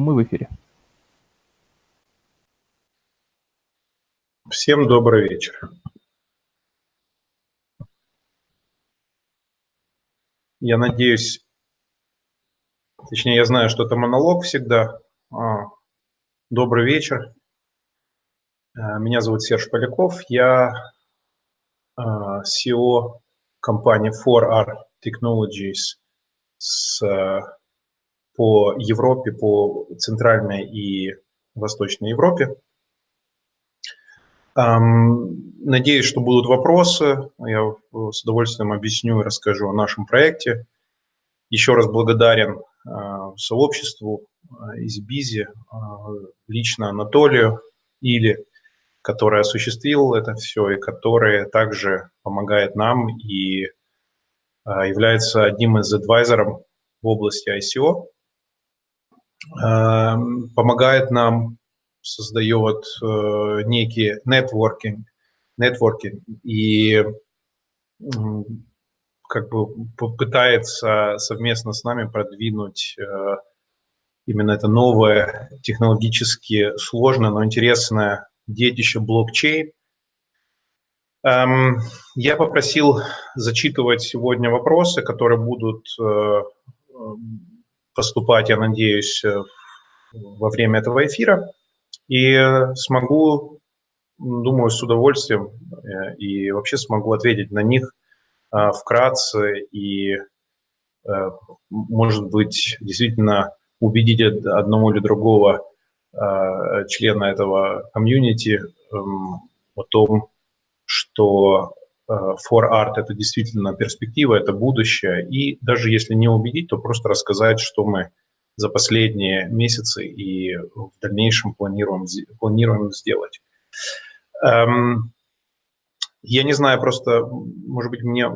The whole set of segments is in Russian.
Мы в эфире. Всем добрый вечер. Я надеюсь, точнее, я знаю, что это монолог всегда. А, добрый вечер. А, меня зовут Серж Поляков. Я а, CEO компании 4R Technologies с, по Европе, по Центральной и Восточной Европе. Надеюсь, что будут вопросы. Я с удовольствием объясню и расскажу о нашем проекте. Еще раз благодарен а, сообществу Избизи, а, лично Анатолию Или, который осуществил это все и который также помогает нам и является одним из адвайзеров в области ICO. Помогает нам создает э, некий нетворкинг, нетворкинг и как бы попытается совместно с нами продвинуть э, именно это новое, технологически сложное, но интересное детище блокчейн. Эм, я попросил зачитывать сегодня вопросы, которые будут э, поступать, я надеюсь, во время этого эфира. И смогу, думаю, с удовольствием э, и вообще смогу ответить на них э, вкратце и, э, может быть, действительно убедить одного или другого члена этого комьюнити эм, о том, что for art это действительно перспектива, это будущее. И даже если не убедить, то просто рассказать, что мы за последние месяцы и в дальнейшем планируем, планируем сделать. Эм, я не знаю, просто, может быть, мне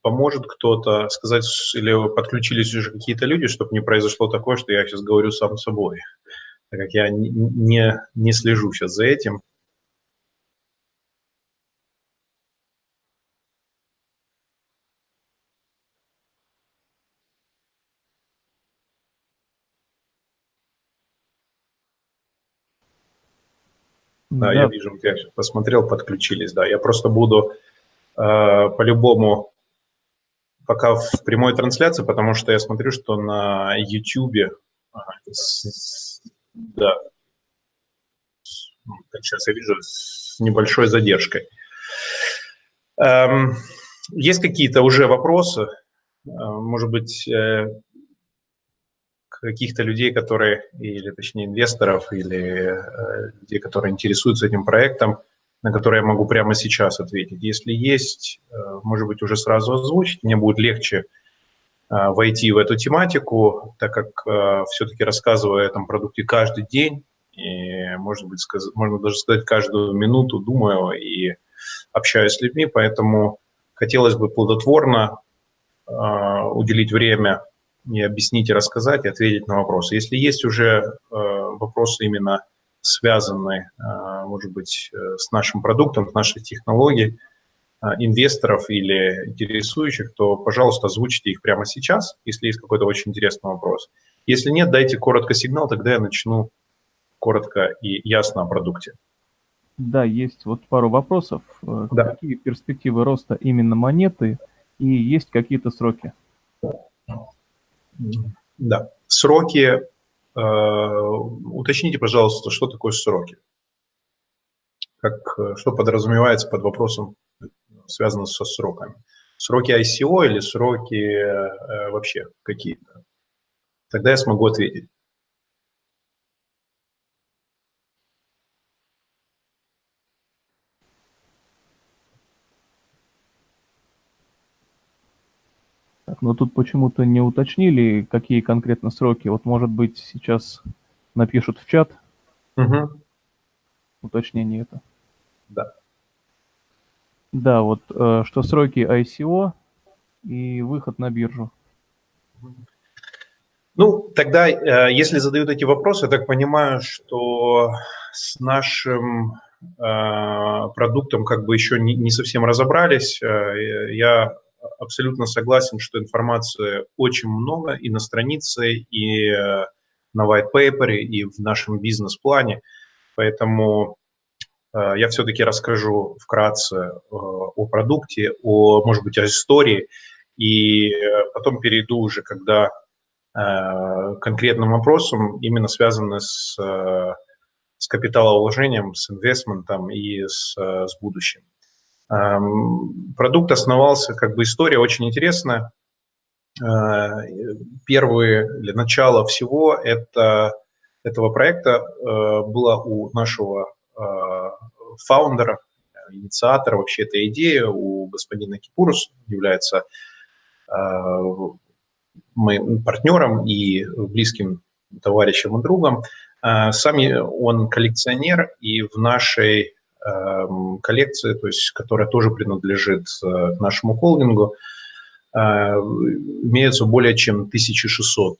поможет кто-то сказать, или подключились уже какие-то люди, чтобы не произошло такое, что я сейчас говорю сам собой, так как я не, не слежу сейчас за этим. Да, да. я вижу, я посмотрел, подключились, да. Я просто буду э, по-любому пока в прямой трансляции, потому что я смотрю, что на YouTube, с, да, сейчас я вижу, с небольшой задержкой. Эм, есть какие-то уже вопросы? Э, может быть, э, каких-то людей, которые, или точнее инвесторов, или э, людей, которые интересуются этим проектом, на которые я могу прямо сейчас ответить. Если есть, э, может быть, уже сразу озвучить, мне будет легче э, войти в эту тематику, так как э, все-таки рассказываю о этом продукте каждый день, и, может быть, сказ можно даже сказать, каждую минуту думаю и общаюсь с людьми, поэтому хотелось бы плодотворно э, уделить время и объяснить, и рассказать, и ответить на вопросы. Если есть уже э, вопросы именно связанные, э, может быть, э, с нашим продуктом, с нашей технологией, инвесторов или интересующих, то, пожалуйста, озвучите их прямо сейчас, если есть какой-то очень интересный вопрос. Если нет, дайте коротко сигнал, тогда я начну коротко и ясно о продукте. Да, есть вот пару вопросов. Да. Какие перспективы роста именно монеты и есть какие-то сроки? Да. Сроки. Э, уточните, пожалуйста, что такое сроки? Как, э, что подразумевается под вопросом, связанным со сроками? Сроки ICO или сроки э, вообще какие-то? Тогда я смогу ответить. Но тут почему-то не уточнили, какие конкретно сроки. Вот, может быть, сейчас напишут в чат угу. уточнение это. Да. Да, вот э, что сроки ICO и выход на биржу. Ну, тогда, э, если задают эти вопросы, я так понимаю, что с нашим э, продуктом как бы еще не, совсем разобрались. Я абсолютно согласен, что информации очень много и на странице, и э, на white paper и в нашем бизнес-плане. Поэтому э, я все-таки расскажу вкратце э, о продукте, о, может быть, о истории, и потом перейду уже, когда конкретным вопросом, именно связанным с, с капиталовложением, с инвестментом и с, с будущим. Эм, продукт основался, как бы история очень интересная. Э, первые, или начало всего это, этого проекта э, было у нашего э, фаундера, инициатора вообще этой идеи, у господина Кипурус, является моим партнером и близким товарищем и другом. Сами он коллекционер, и в нашей коллекции, то есть, которая тоже принадлежит нашему холдингу, а, имеется более чем 1600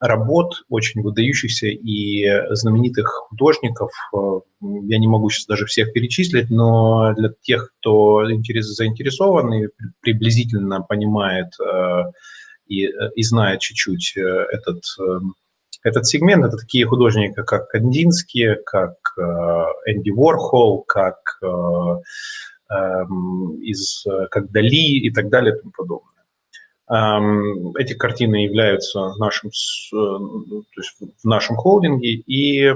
работ, очень выдающихся и знаменитых художников. А, я не могу сейчас даже всех перечислить, но для тех, кто заинтересован и приблизительно понимает и, и знает чуть-чуть э, этот, э, этот сегмент, это такие художники, как Кандинский, как Энди Уорхол, как, эм, из, как Дали и так далее и тому подобное. Эти картины являются нашим, э, то есть в нашем холдинге, и э,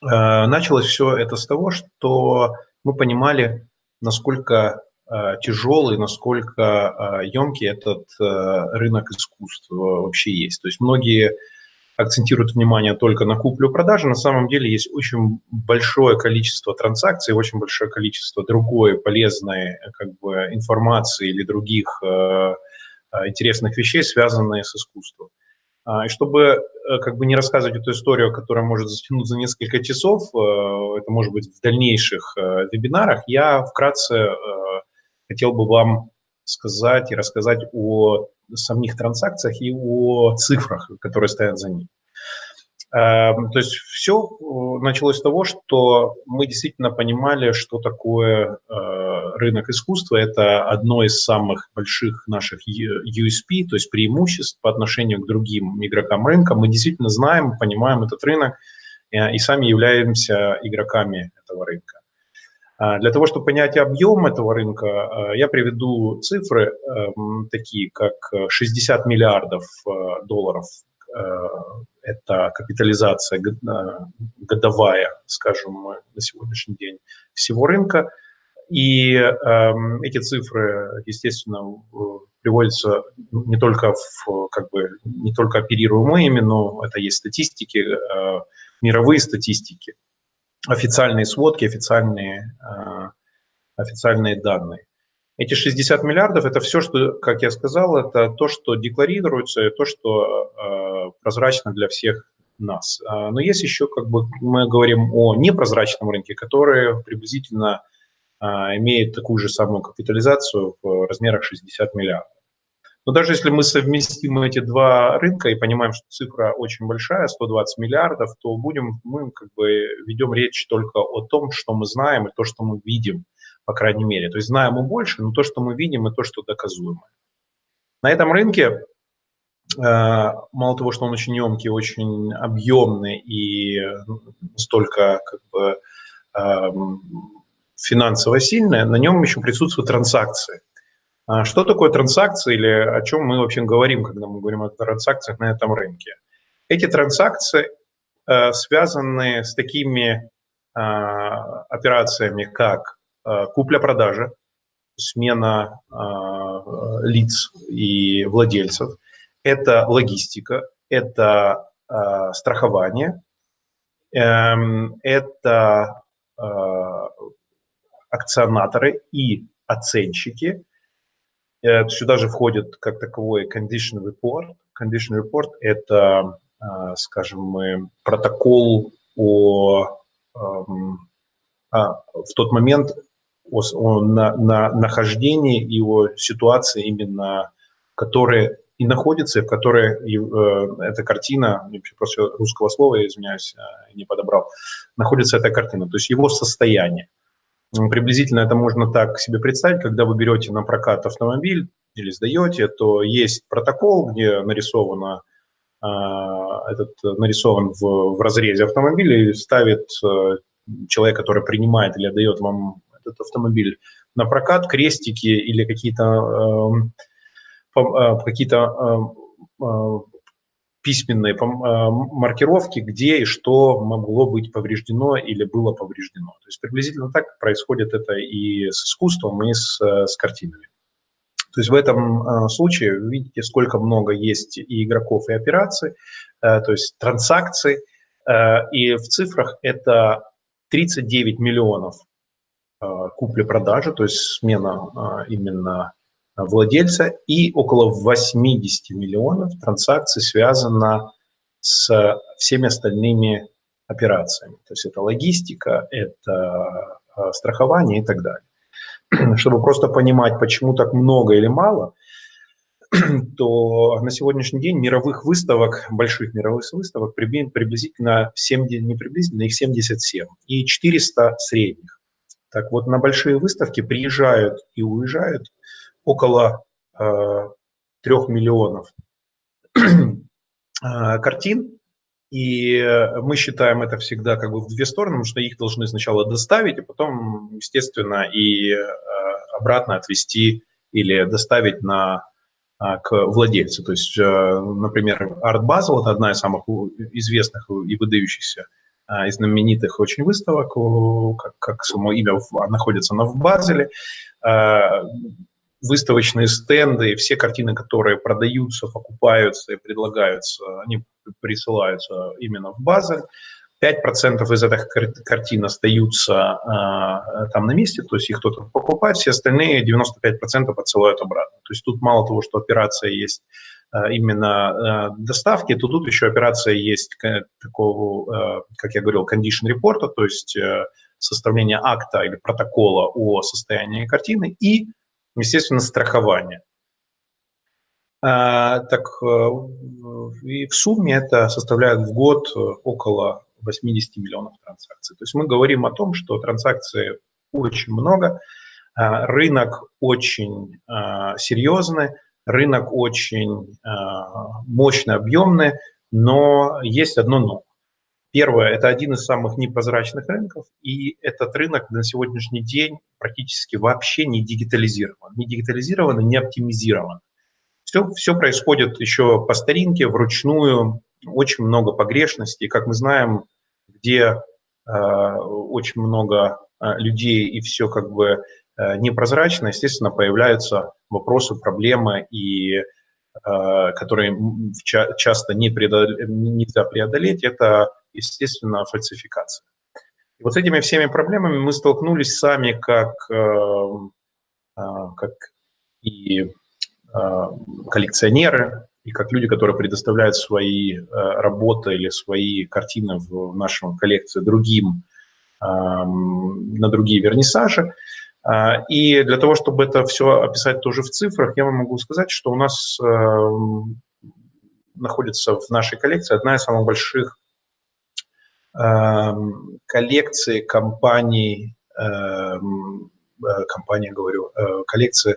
началось все это с того, что мы понимали, насколько э, тяжелый, насколько емкий этот рынок искусства вообще есть. То есть многие акцентируют внимание только на куплю-продажу, на самом деле есть очень большое количество транзакций, очень большое количество другой полезной как бы, информации или других Э, интересных вещей, связанные с искусством. А, и чтобы э, как бы не рассказывать эту историю, которая может затянуть за несколько часов, э, это может быть в дальнейших вебинарах, я вкратце хотел бы вам сказать и рассказать о самих транзакциях и о цифрах, которые стоят за ними. Эм, то есть все э, началось с того, что мы действительно понимали, что такое э, рынок искусства. Это одно из самых больших наших USP, то есть преимуществ по отношению к другим игрокам рынка. Мы действительно знаем, понимаем этот рынок э, и сами являемся игроками этого рынка. А для того, чтобы понять объем этого рынка, я приведу цифры эм, такие, как 60 миллиардов долларов это капитализация годовая, скажем, на сегодняшний день всего рынка. И э, эти цифры, естественно, приводятся не только в, как бы, не только оперируем мы ими, но это есть статистики, э, мировые статистики, официальные сводки, официальные, э, официальные данные. Эти 60 миллиардов – это все, что, как я сказал, это то, что декларируется, то, что э, прозрачно для всех нас. А, но есть еще, как бы, мы говорим о непрозрачном рынке, который приблизительно имеет такую же самую капитализацию в размерах 60 миллиардов. Но даже если мы совместим эти два рынка и понимаем, что цифра очень большая, 120 миллиардов, то будем, мы как бы ведем речь только о том, что мы знаем и то, что мы видим – по крайней мере. То есть знаем мы больше, но то, что мы видим, и то, что доказуемо. На этом рынке, э, мало того, что он очень емкий, очень объемный и столько как бы эм, финансово сильный, на нем еще присутствуют транзакции. А что такое транзакции или о чем мы вообще говорим, когда мы говорим о транзакциях на этом рынке? Эти транзакции э, связаны с такими э, операциями, как Э, купля-продажа, смена э, лиц и владельцев, это логистика, это страхование, эм, это акционаторы и оценщики. Сюда же входит как таковой condition report. Condition report – это, скажем, протокол о, эм, в тот момент о, о на, на нахождении и о ситуации именно, которые и находится, в которой э, эта картина, просто русского слова, я извиняюсь, э, не подобрал, находится эта картина, то есть его состояние. Приблизительно это можно так себе представить, когда вы берете на прокат автомобиль или сдаете, то есть протокол, где нарисовано этот нарисован в, в разрезе автомобиля и ставит человек, который принимает или отдает вам этот автомобиль на прокат, крестики или какие-то какие-то письменные маркировки, где и что могло быть повреждено или было повреждено. То есть приблизительно так происходит это и с искусством, и с, с картинами. То есть в этом э, случае видите, сколько много есть и игроков, и операций, э, то есть транзакций. Э, и в цифрах это 39 миллионов купли-продажи, то есть смена именно владельца, и около 80 миллионов транзакций связано с всеми остальными операциями. То есть это логистика, это страхование и так далее. чтобы просто понимать, почему так много или мало, то на сегодняшний день мировых выставок, больших мировых выставок приблизительно 70, не приблизительно, их 77 и 400 средних. Так вот, на большие выставки приезжают и уезжают около э, 3 миллионов э, картин, и мы считаем это всегда как бы в две стороны, потому что их должны сначала доставить, а потом, естественно, и э, обратно отвезти или доставить на, к владельцу. То есть, например, Art Basel – это одна из самых известных и выдающихся и знаменитых очень выставок, как, как само имя находится она в Базеле. Выставочные стенды, все картины, которые продаются, покупаются и предлагаются, они присылаются именно в Базель. 5% из этих картин остаются э, там на месте, то есть их кто-то покупает, все остальные 95% отсылают обратно. То есть тут мало того, что операция есть э, именно э, доставки, то тут еще операция есть такого, э, как я говорил, condition репорта, то есть э, составление акта или протокола о состоянии картины и естественно, страхование. А, так э, и в сумме это составляет в год около 80 миллионов транзакций. То есть мы говорим о том, что транзакций очень много, а, рынок очень а, серьезный, рынок очень мощный, объемный, но есть одно но. Первое, это один из самых непрозрачных рынков, и этот рынок на сегодняшний день практически вообще не дигитализирован. Не дигитализирован не оптимизирован. Все, все происходит еще по старинке, вручную, очень много погрешностей. Как мы знаем, где э, очень много э, людей и все как бы э, непрозрачно, естественно, появляются вопросы, проблемы и которые часто не преодолеть, нельзя преодолеть, это, естественно, фальсификация. И вот с этими всеми проблемами мы столкнулись сами как, э, э, как и коллекционеры, и как люди, которые предоставляют свои работы или свои картины в нашем коллекции другим, на другие вернисажи. А, и для того, чтобы это все описать тоже в цифрах, я вам могу сказать, что у нас эм, находится в нашей коллекции одна из самых больших эм, коллекций компаний, эм, э, компания, говорю, э, коллекции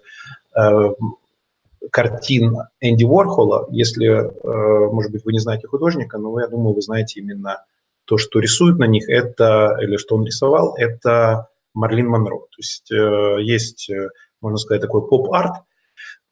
картин Энди Уорхола. Если, э, может быть, вы не знаете художника, но я думаю, вы знаете именно то, что рисует на них, это, или что он рисовал, это Марлин Монро. То есть э, есть, э, можно сказать, такой поп-арт.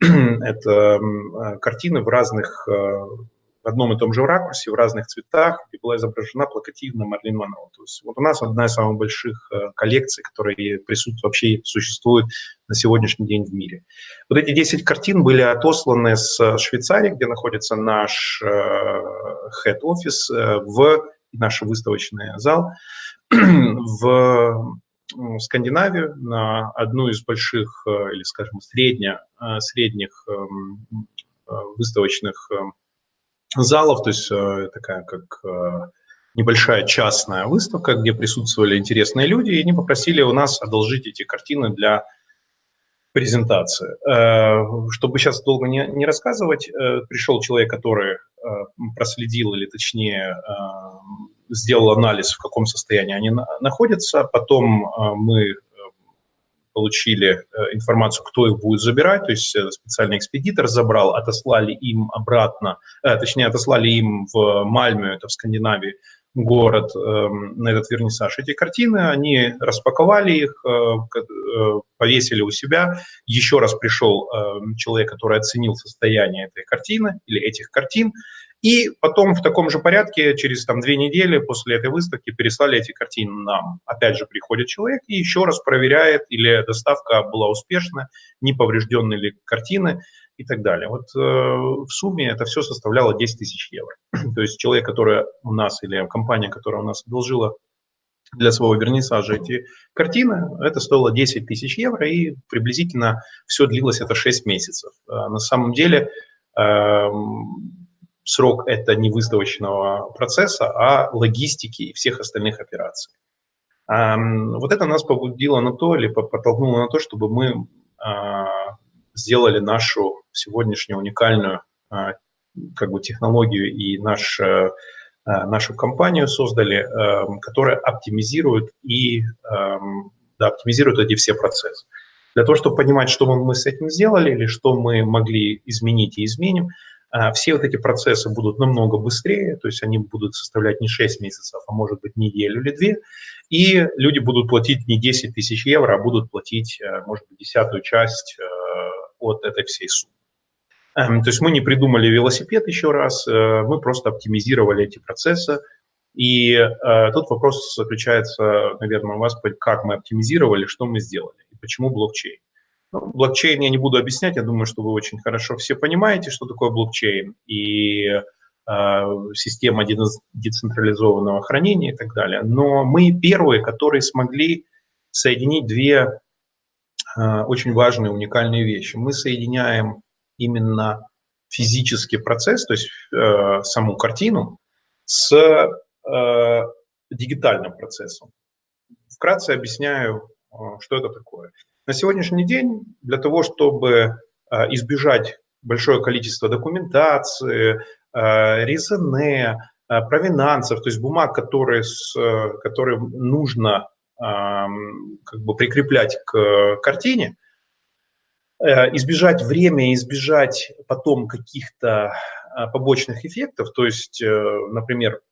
Это э, картины в разных, в одном и том же ракурсе, в разных цветах, и была изображена плакативно Марлин Монро. То есть вот у нас одна из самых больших коллекций, которые присутствуют, вообще существуют на сегодняшний день в мире. Вот эти 10 картин были отосланы с Швейцарии, где находится наш head-офис, в наш выставочный зал, в Скандинавию, на одну из больших э, или, скажем, средня, э, средних эм, э, выставочных эм, залов, то есть такая как небольшая частная выставка, где присутствовали интересные люди, и они попросили у нас одолжить эти картины для презентации. Чтобы сейчас долго не, не рассказывать, пришел человек, который проследил, или точнее сделал анализ, в каком состоянии они находятся. Потом э, мы э, получили информацию, кто их будет забирать, то есть специальный экспедитор забрал, отослали им обратно, точнее, отослали им в Мальмю, это в Скандинавии, город на этот вернисаж эти картины, они распаковали их, повесили у себя. Еще раз пришел человек, который оценил состояние этой картины или этих картин, и потом в таком же порядке, через там, две недели после этой выставки, переслали эти картины нам. Опять же приходит человек и еще раз проверяет, или доставка была успешна, не повреждены ли картины и так далее. Вот э, в сумме это все составляло 10 тысяч евро. То есть человек, который у нас, или компания, которая у нас одолжила для своего вернисажа эти картины, это стоило 10 тысяч евро, и приблизительно все длилось это 6 месяцев. Э, на самом деле э, срок это не выставочного процесса, а логистики и всех остальных операций. Вот это нас побудило на то, или подтолкнуло на то, чтобы мы а, сделали нашу сегодняшнюю уникальную а, как бы технологию и наш, а, нашу компанию создали, которая оптимизирует и да, оптимизирует эти все процессы. Для того, чтобы понимать, что мы с этим сделали или что мы могли изменить и изменим, все вот эти процессы будут намного быстрее, то есть они будут составлять не 6 месяцев, а может быть неделю или две, и люди будут платить не 10 тысяч евро, а будут платить, э, может быть, десятую часть э, от этой всей суммы. Эм, то есть мы не придумали велосипед еще раз, э, мы просто оптимизировали эти процессы, и тут вопрос заключается, наверное, у вас, как мы оптимизировали, что мы сделали и почему блокчейн. Ну, блокчейн я не буду объяснять, я думаю, что вы очень хорошо все понимаете, что такое блокчейн и э, система децентрализованного хранения и так далее. Но мы первые, которые смогли соединить две э, очень важные, уникальные вещи. Мы соединяем именно физический процесс, то есть э, саму картину, с э, дигитальным процессом. Вкратце объясняю, э, что это такое. На сегодняшний день для того, чтобы а, избежать большое количество документации, а, резоне, а, провинансов, то есть бумаг, которые, с, которые нужно как бы прикреплять к картине, э, избежать время, избежать потом каких-то побочных эффектов, то есть, э, например,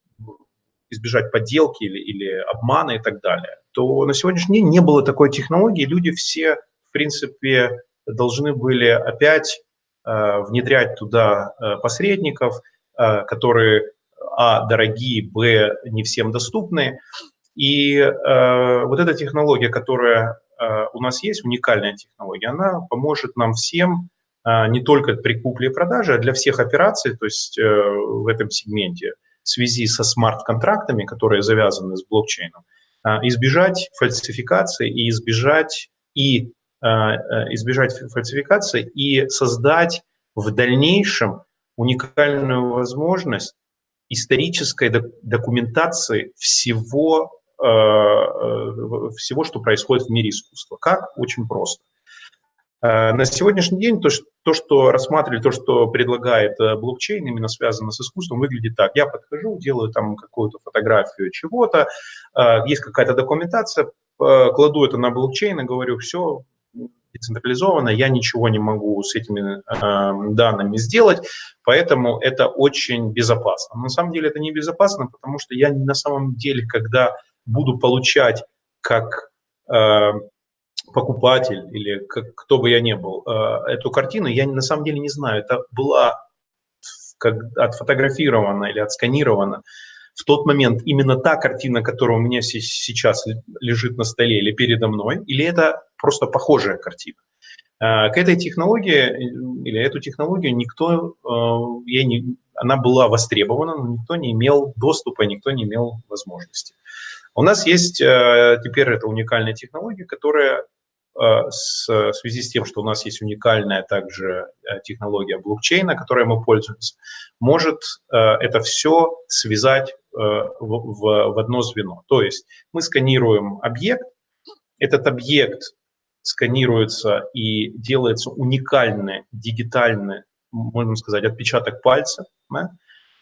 избежать подделки или, или обмана и так далее, то на сегодняшний день не было такой технологии. Люди все, в принципе, должны были опять э, внедрять туда э, посредников, э, которые, а, дорогие, б, не всем доступны. И вот эта технология, которая у нас есть, уникальная технология, она поможет нам всем не только при купле и продаже, а для всех операций, то есть в этом сегменте – в связи со смарт-контрактами, которые завязаны с блокчейном, избежать фальсификации и избежать и а, а, избежать фальсификации и создать в дальнейшем уникальную возможность исторической документации всего, всего, что происходит в мире искусства. Как? Очень просто. Э, на сегодняшний день то, то, что рассматривали, то, что предлагает э, блокчейн, именно связано с искусством, выглядит так. Я подхожу, делаю там какую-то фотографию чего-то, э, есть какая-то документация, кладу это на блокчейн и говорю, все, децентрализованно, я ничего не могу с этими данными сделать, поэтому это очень безопасно. Но на самом деле это не безопасно, потому что я на самом деле, когда буду получать как покупатель или как, кто бы я ни был, э, эту картину, я на самом деле не знаю, это была как отфотографирована или отсканирована в тот момент именно та картина, которая у меня сейчас лежит на столе или передо мной, или это просто похожая картина. Э, к этой технологии или эту технологию никто, э, я не, она была востребована, но никто не имел доступа, никто не имел возможности. У нас есть теперь эта уникальная технология, которая Э, в связи с тем, что у нас есть уникальная также э, технология блокчейна, которой мы пользуемся, может э, это все связать в, одно звено. То есть мы сканируем объект, этот объект сканируется и делается уникальный дигитальный, можно сказать, отпечаток пальца, да?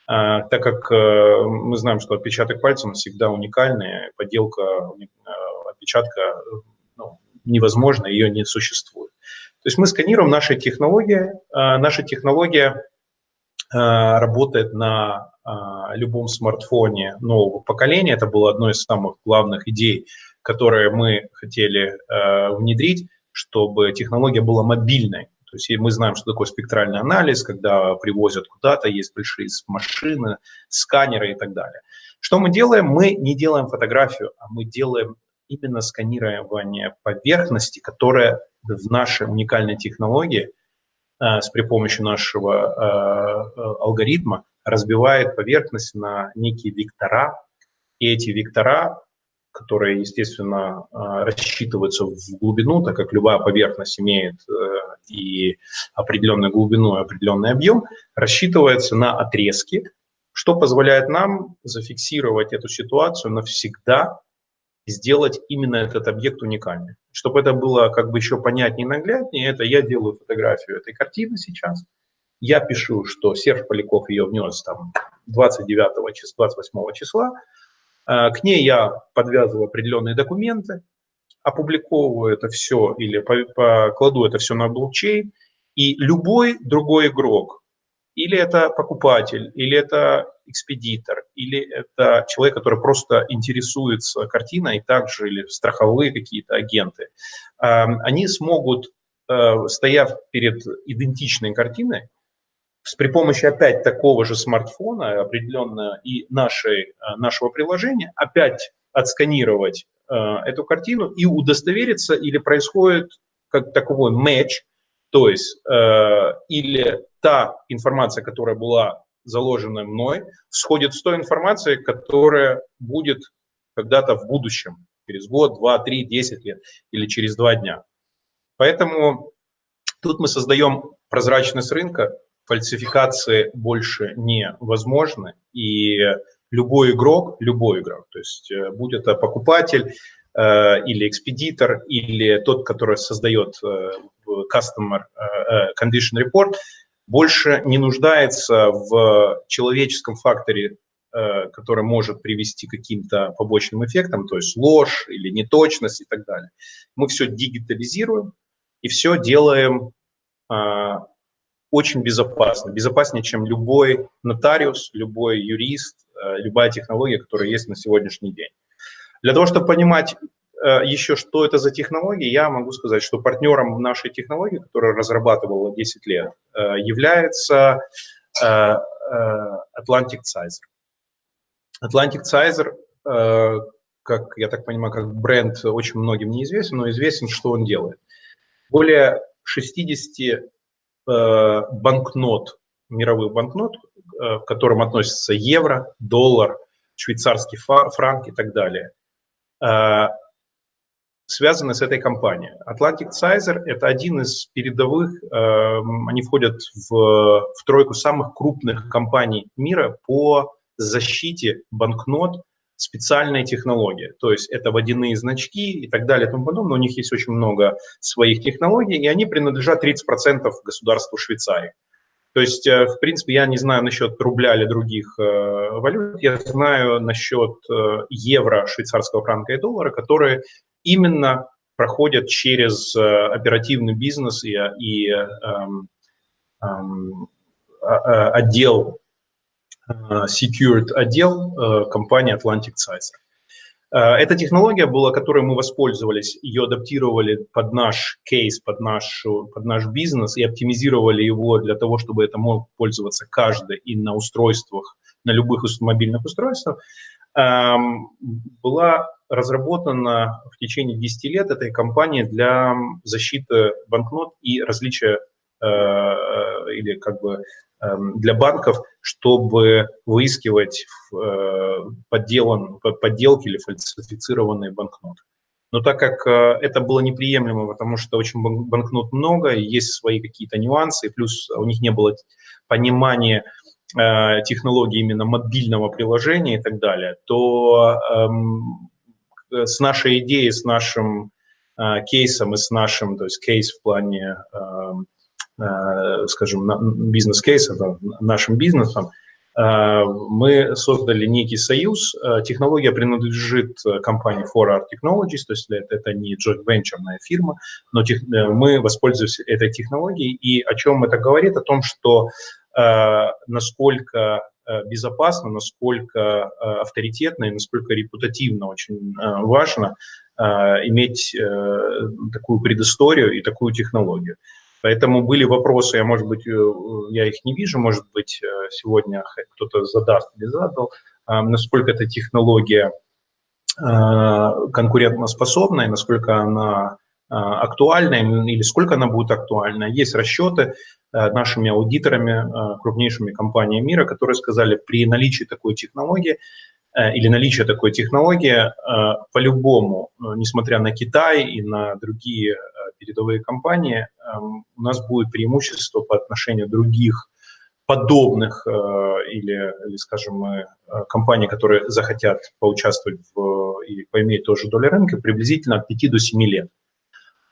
так как мы знаем, что отпечаток пальца всегда уникальный, подделка отпечатка невозможно, ее не существует. То есть мы сканируем наши технологии, наша технология работает на любом смартфоне нового поколения. Это было одной из самых главных идей, которые мы хотели внедрить, чтобы технология была мобильной. То есть мы знаем, что такое спектральный анализ, когда привозят куда-то, есть большие машины, сканеры и так далее. Что мы делаем? Мы не делаем фотографию, а мы делаем именно сканирование поверхности, которая в нашей уникальной технологии э, с при помощи нашего э, э, алгоритма разбивает поверхность на некие вектора, и эти вектора которые, естественно, рассчитываются в глубину, так как любая поверхность имеет и определенную глубину, и определенный объем, рассчитывается на отрезки, что позволяет нам зафиксировать эту ситуацию навсегда сделать именно этот объект уникальным. Чтобы это было как бы еще понятнее и нагляднее, это я делаю фотографию этой картины сейчас, я пишу, что Серж Поляков ее внес там 29 числа, 28 числа, к ней я подвязываю определенные документы, опубликовываю это все или покладу это все на блокчейн, и любой другой игрок, или это покупатель, или это экспедитор, или это человек, который просто интересуется картиной, также или страховые какие-то агенты, э, они смогут, э, стояв перед идентичной картиной, при помощи опять такого же смартфона определенно и нашей, э, нашего приложения опять отсканировать э, эту картину и удостовериться, или происходит как таковой матч, то есть э, или та информация, которая была заложена мной, сходит с той информацией, которая будет когда-то в будущем, через год, два, три, десять лет или через два дня. Поэтому тут мы создаем прозрачность рынка, фальсификации больше невозможны, и любой игрок, любой игрок, то есть э, будь это покупатель э, или экспедитор, или тот, который создает э, customer э, condition report, больше не нуждается в человеческом факторе, э, который может привести к каким-то побочным эффектам, то есть ложь или неточность и так далее. Мы все дигитализируем и все делаем э, очень безопасно, безопаснее, чем любой нотариус, любой юрист, э, любая технология, которая есть на сегодняшний день. Для того, чтобы понимать еще, что это за технологии, я могу сказать, что партнером нашей технологии, которая разрабатывала 10 лет, э, является Atlantic Sizer. Atlantic Sizer, как я так понимаю, как бренд очень многим неизвестен, но известен, что он делает. Более 60 Э, банкнот, мировых банкнот, э, к которым относятся евро, доллар, швейцарский франк и так далее, э, связаны с этой компанией. Atlantic Sizer – это один из передовых, они входят в, в тройку самых крупных компаний мира по защите банкнот специальная технология. То есть это водяные значки и так далее и тому подобное. У них есть очень много своих технологий, и они принадлежат 30% государству Швейцарии. То есть, э, в принципе, я не знаю насчет рубля или других э, валют, я знаю насчет э, евро, швейцарского франка и доллара, которые именно проходят через э, оперативный бизнес и, и э, э, э, отдел Э, secured отдел э, компании Atlantic Sizer. Эта технология была, которой мы воспользовались, ее адаптировали под наш кейс, под наш, под наш бизнес и оптимизировали его для того, чтобы это мог пользоваться каждый и на устройствах, на любых мобильных устройствах, эм, была разработана в течение 10 лет этой компанией для защиты банкнот и различия или как бы Эм, для банков, чтобы выискивать э, подделан, подделки или фальсифицированные банкноты. Но так как э, это было неприемлемо, потому что очень банкнот много, есть свои какие-то нюансы, плюс у них не было понимания э, технологии именно мобильного приложения и так далее, то эм, с нашей идеей, с нашим кейсом и с нашим, то есть кейс в плане эм, Э, скажем, бизнес-кейса, нашим бизнесом, мы создали некий союз. Технология принадлежит компании 4R Technologies, то есть это, это не joint venture фирма, но тех, мы воспользуемся этой технологией. И о чем это говорит? О том, что насколько безопасно, насколько авторитетно и насколько репутативно очень важно иметь такую предысторию и такую технологию. Поэтому были вопросы, я, может быть, э, я их не вижу, может быть, э, сегодня кто-то задаст или задал, насколько эта технология конкурентоспособна и насколько она актуальна или сколько она будет актуальна. Есть расчеты нашими аудиторами, крупнейшими компаниями мира, которые сказали, при наличии такой технологии или наличие такой технологии, по-любому, несмотря на Китай и на другие передовые компании, эм, у нас будет преимущество по отношению других подобных э, или, или, скажем, э, компаний, которые захотят поучаствовать в, и поиметь тоже долю рынка, приблизительно от 5 до 7 лет.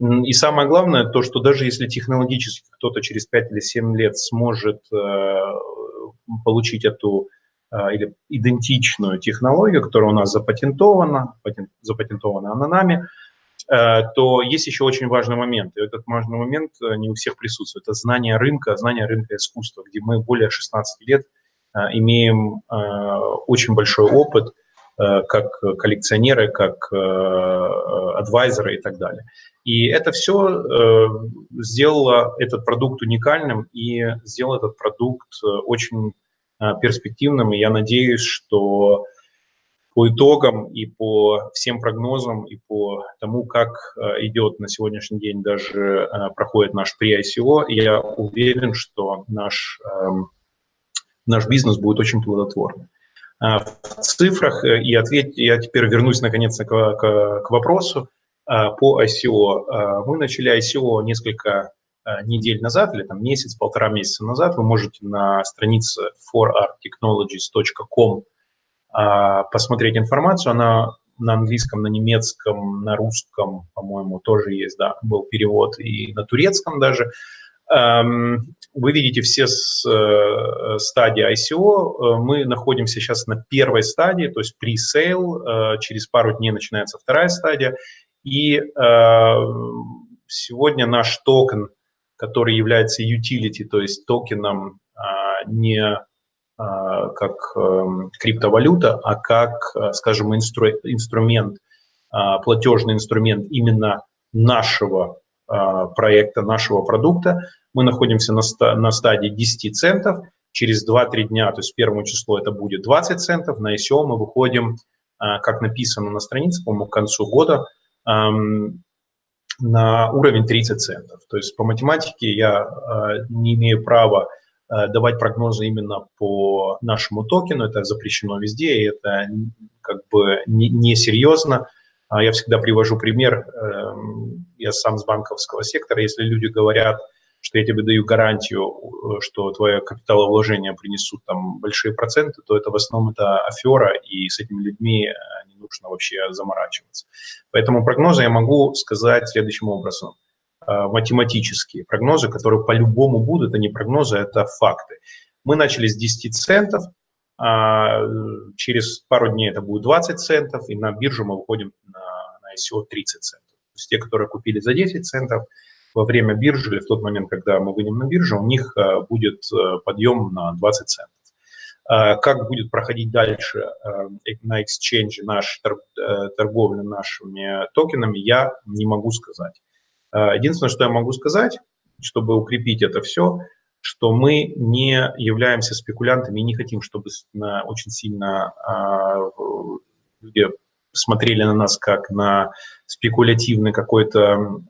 И самое главное, то, что даже если технологически кто-то через 5 или 7 лет сможет э, получить эту или идентичную технологию, которая у нас запатентована, запатентована она нами, Э, то есть еще очень важный момент. И этот важный момент э, не у всех присутствует. Это знание рынка, знание рынка искусства, где мы более 16 лет э, имеем очень большой опыт как коллекционеры, как адвайзеры и так далее. И это все сделало этот продукт уникальным и сделало этот продукт очень перспективным. И я надеюсь, что по итогам и по всем прогнозам, и по тому, как э, идет на сегодняшний день даже э, проходит наш pre-ICO, я уверен, что наш, эм, наш бизнес будет очень плодотворным. Э, в цифрах, и ответь, я теперь вернусь наконец-то к, к, к вопросу по ICO. Мы начали ICO несколько недель назад, или там месяц, полтора месяца назад. Вы можете на странице forarttechnologies.com посмотреть информацию. Она на английском, на немецком, на русском, по-моему, тоже есть, да, был перевод, и на турецком даже. Вы видите все э, стадии ICO. Мы находимся сейчас на первой стадии, то есть pre-sale. Э, через пару дней начинается вторая стадия. И э, сегодня наш токен, который является utility, то есть токеном а, не а, как эм, криптовалюта, а как, э, скажем, инстру, инструмент, а, платежный инструмент именно нашего проекта, нашего продукта. Мы находимся на, на стадии 10 центов. Через 2-3 дня, то есть первому число это будет 20 центов. На ICO мы выходим, как написано на странице, по-моему, к концу года, на уровень 30 центов. То есть по математике я не имею права давать прогнозы именно по нашему токену, это запрещено везде, и это как бы несерьезно. Не а я всегда привожу пример, эм, я сам с банковского сектора, если люди говорят, что я тебе даю гарантию, э, что твое капиталовложение принесут там большие проценты, то это в основном это афера, и с этими людьми э, не нужно вообще заморачиваться. Поэтому прогнозы я могу сказать следующим образом. Э, математические прогнозы, которые по-любому будут, они прогнозы, это факты. Мы начали с 10 центов, а через пару дней это будет 20 центов, и на биржу мы выходим на, на ICO 30 центов. Есть те, которые купили за 10 центов, во время биржи или в тот момент, когда мы выйдем на биржу, у них э, будет э, подъем на 20 центов. Как будет проходить дальше на exchange наш торговля нашими токенами, я не могу сказать. А, единственное, что я могу сказать, чтобы укрепить это все, что мы не являемся спекулянтами и не хотим, чтобы очень сильно а, люди смотрели на нас как на спекулятивный какой-то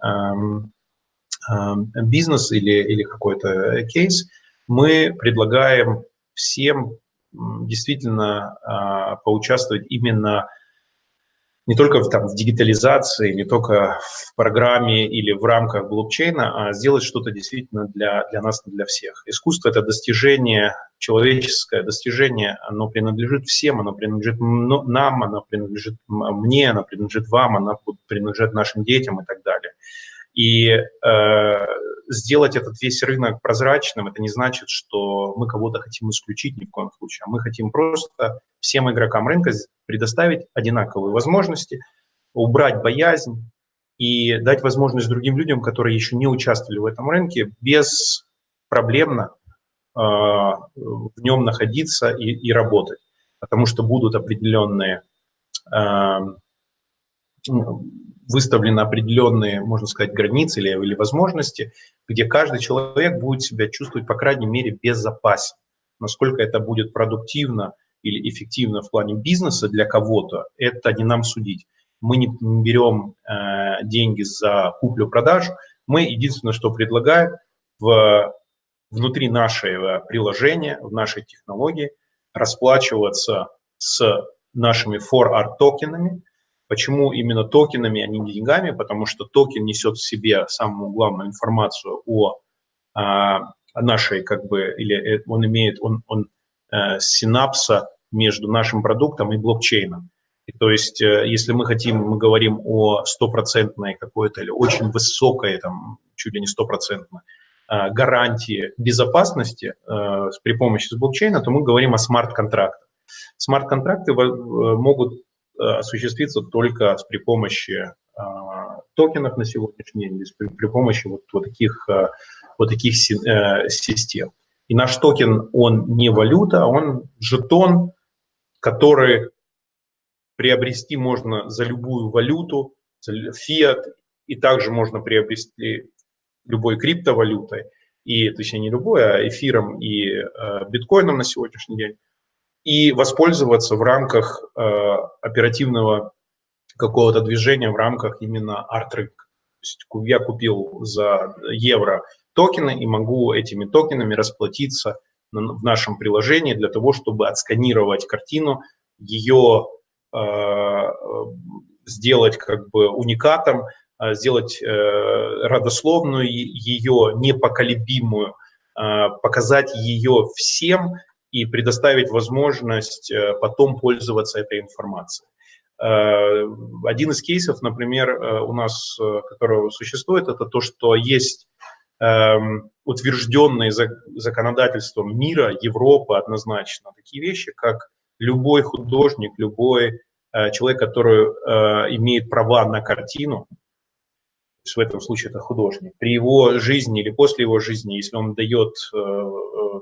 бизнес или, или какой-то кейс. Мы предлагаем всем действительно а, поучаствовать именно не только в, там, в дигитализации, не только в программе или в рамках блокчейна, а сделать что-то действительно для, для нас, для всех. Искусство – это достижение, человеческое достижение, оно принадлежит всем, оно принадлежит нам, оно принадлежит мне, оно принадлежит вам, оно принадлежит нашим детям и так далее. И э, сделать этот весь рынок прозрачным, это не значит, что мы кого-то хотим исключить ни в коем случае, а мы хотим просто всем игрокам рынка предоставить одинаковые возможности, убрать боязнь и дать возможность другим людям, которые еще не участвовали в этом рынке, беспроблемно э, в нем находиться и, и работать, потому что будут определенные э, выставлены определенные, можно сказать, границы или, или возможности, где каждый человек будет себя чувствовать, по крайней мере, безопасно. Насколько это будет продуктивно или эффективно в плане бизнеса для кого-то, это не нам судить. Мы не берем э, деньги за куплю-продажу, мы единственное, что предлагаем в, внутри нашего приложения, в нашей технологии расплачиваться с нашими 4R токенами, Почему именно токенами, а не деньгами? Потому что токен несет в себе самую главную информацию о, а, о нашей, как бы, или э, он имеет, он, он э, синапса между нашим продуктом и блокчейном. И то есть, э, если мы хотим, мы говорим о стопроцентной какой-то или очень высокой, там, чуть ли не стопроцентной, э, гарантии безопасности при помощи блокчейна, то мы говорим о смарт-контрактах. Смарт-контракты могут осуществиться только при помощи а, токенов на сегодняшний день, при, при помощи вот, вот таких, э, вот таких э, систем. И наш токен, он не валюта, он жетон, который приобрести можно за любую валюту, фиат, и также можно приобрести любой криптовалютой, и, точнее не любой, а эфиром и э, биткоином на сегодняшний день и воспользоваться в рамках э, оперативного какого-то движения, в рамках именно арт-рынка. Я купил за евро токены и могу этими токенами расплатиться в нашем приложении для того, чтобы отсканировать картину, ее э, сделать как бы уникатом, э, сделать э, родословную ее непоколебимую, э, показать ее всем и предоставить возможность э, потом пользоваться этой информацией. Э, один из кейсов, например, э, у нас, который существует, это то, что есть эм, утвержденные законодательством мира, Европы однозначно, такие вещи, как любой художник, любой человек, который имеет права на картину, в этом случае это художник, при его жизни или после его жизни, если он дает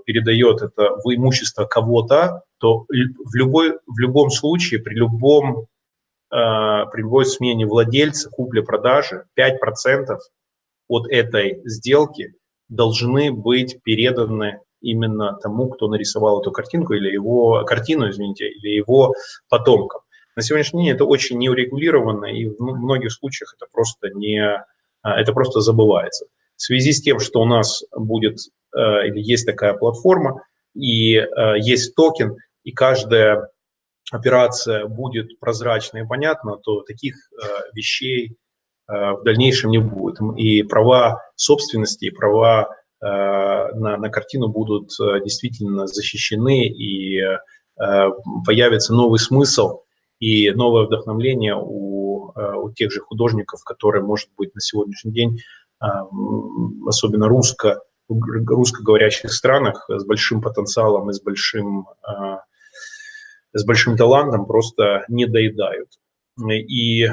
передает это в имущество кого-то, то в, любой, в любом случае, при, любом, э, при любой смене владельца, купли-продажи, 5% от этой сделки должны быть переданы именно тому, кто нарисовал эту картинку или его картину, извините, или его потомкам. На сегодняшний день это очень неурегулировано, и в многих случаях это просто не, э, это просто забывается. В связи с тем, что у нас будет Э, или есть такая платформа, и э, есть токен, и каждая операция будет прозрачна и понятна, то таких э, вещей в дальнейшем не будет. И права собственности, и права на, на картину будут действительно защищены, и появится новый смысл и новое вдохновление у, у тех же художников, которые, может быть, на сегодняшний день, особенно русско, русскоговорящих странах с большим потенциалом и с большим, с большим талантом просто не доедают. И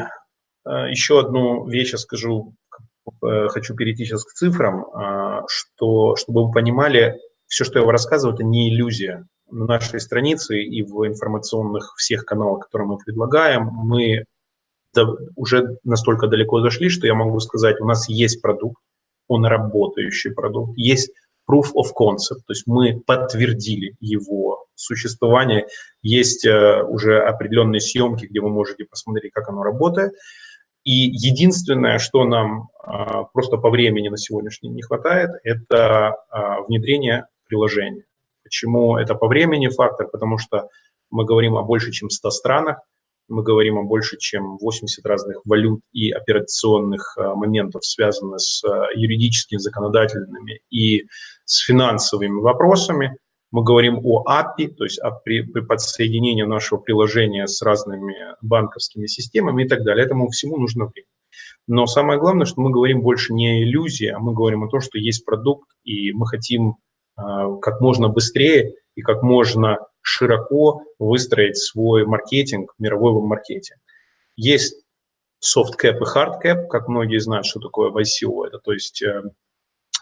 еще одну вещь я скажу, э, хочу перейти сейчас к цифрам, что, чтобы вы понимали, все, что я вам рассказываю, это не иллюзия. На нашей странице и в информационных всех каналах, которые мы предлагаем, мы уже настолько далеко зашли, что я могу сказать, у нас есть продукт, он работающий продукт. Есть proof of concept, то есть мы подтвердили его существование. Есть э, уже определенные съемки, где вы можете посмотреть, как оно работает. И единственное, что нам э, просто по времени на сегодняшний день не хватает, это э, внедрение приложения. Почему это по времени фактор? Потому что мы говорим о больше, чем 100 странах, мы говорим о больше, чем 80 разных валют и операционных э, моментов, связанных с э, юридическими, законодательными и с финансовыми вопросами. Мы говорим о API, то есть о при, при подсоединении нашего приложения с разными банковскими системами и так далее. Этому всему нужно время. Но самое главное, что мы говорим больше не о иллюзии, а мы говорим о том, что есть продукт, и мы хотим а, как можно быстрее и как можно широко выстроить свой маркетинг, мировой маркетинг. Есть soft cap и hard cap, как многие знают, что такое в ICO. Это, то есть э,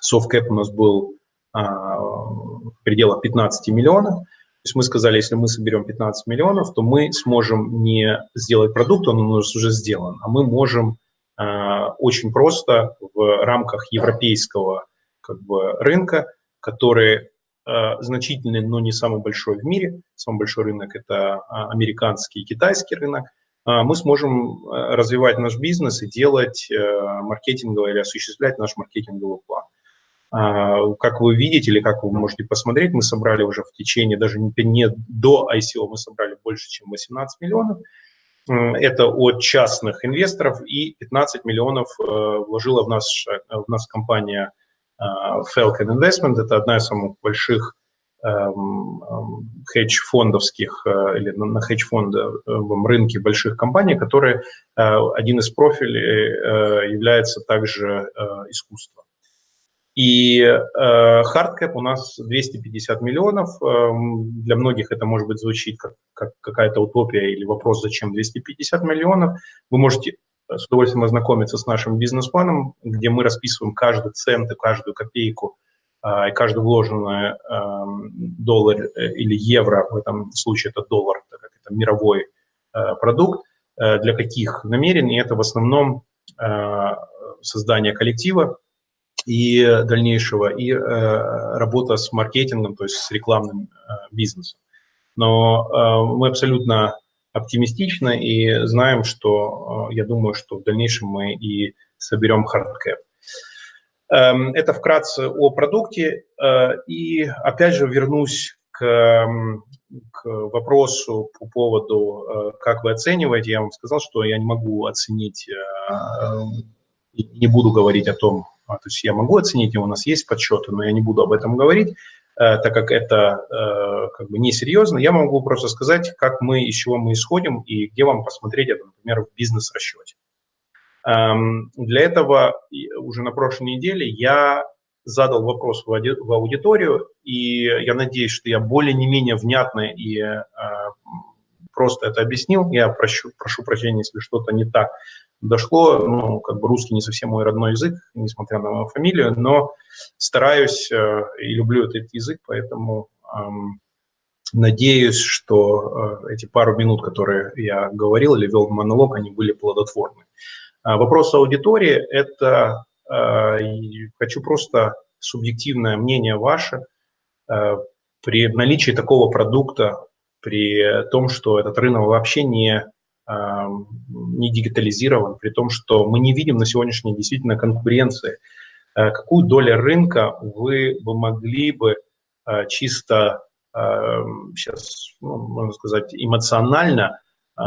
soft cap у нас был а, в пределах 15 миллионов. То есть мы сказали, если мы соберем 15 миллионов, то мы сможем не сделать продукт, он у нас уже сделан, а мы можем а, очень просто в рамках европейского как бы, рынка, который значительный, но не самый большой в мире, самый большой рынок – это американский и китайский рынок, мы сможем развивать наш бизнес и делать маркетинговый или осуществлять наш маркетинговый план. А, как вы видите или как вы можете посмотреть, мы собрали уже в течение, даже не до ICO, мы собрали больше, чем 18 миллионов. Это от частных инвесторов, и 15 миллионов э, вложила в нас, в нас компания э, Falcon Investment. Это одна из самых больших эм, эм, хедж-фондовских э, или на хедж-фондовом рынке больших компаний, которые один из профилей является также искусство. И э, hard cap у нас 250 миллионов. Э, для многих это, может быть, звучит как, как какая-то утопия или вопрос, зачем 250 миллионов. Вы можете с удовольствием ознакомиться с нашим бизнес-планом, где мы расписываем каждый цент и каждую копейку, э, и каждый вложенный э, доллар э, или евро, в этом случае это доллар, так как это мировой э, продукт, э, для каких намерений. Это в основном создание коллектива, и дальнейшего, и работа с маркетингом, то есть с рекламным бизнесом. Но мы абсолютно оптимистичны и знаем, что, э, я думаю, что в дальнейшем мы и соберем hard cap. Эм, это вкратце о продукте. Э, и опять же вернусь к, к вопросу по поводу, э, как вы оцениваете. Я вам сказал, что я не могу оценить, не буду говорить о том, а, то есть я могу оценить, у нас есть подсчеты, но я не буду об этом говорить, так как это э, как бы несерьезно. Я могу просто сказать, как мы, из чего мы исходим и где вам посмотреть это, например, в бизнес-расчете. Эм, для этого уже на прошлой неделе я задал вопрос в аудиторию, и я надеюсь, что я более-не-менее внятно и э, просто это объяснил. Я прошу, прошу прощения, если что-то не так дошло. Ну, как бы русский не совсем мой родной язык, несмотря на мою фамилию, но стараюсь э, и люблю этот язык, поэтому э, надеюсь, что э, эти пару минут, которые я говорил или вел монолог, они были плодотворны. А вопрос аудитории – это э, хочу просто субъективное мнение ваше э, при наличии такого продукта, при том, что этот рынок вообще не не digitalizирован, при том, что мы не видим на сегодняшний день действительно конкуренции. Э, какую долю рынка вы бы могли бы э, чисто сейчас, ну, можно сказать, эмоционально э,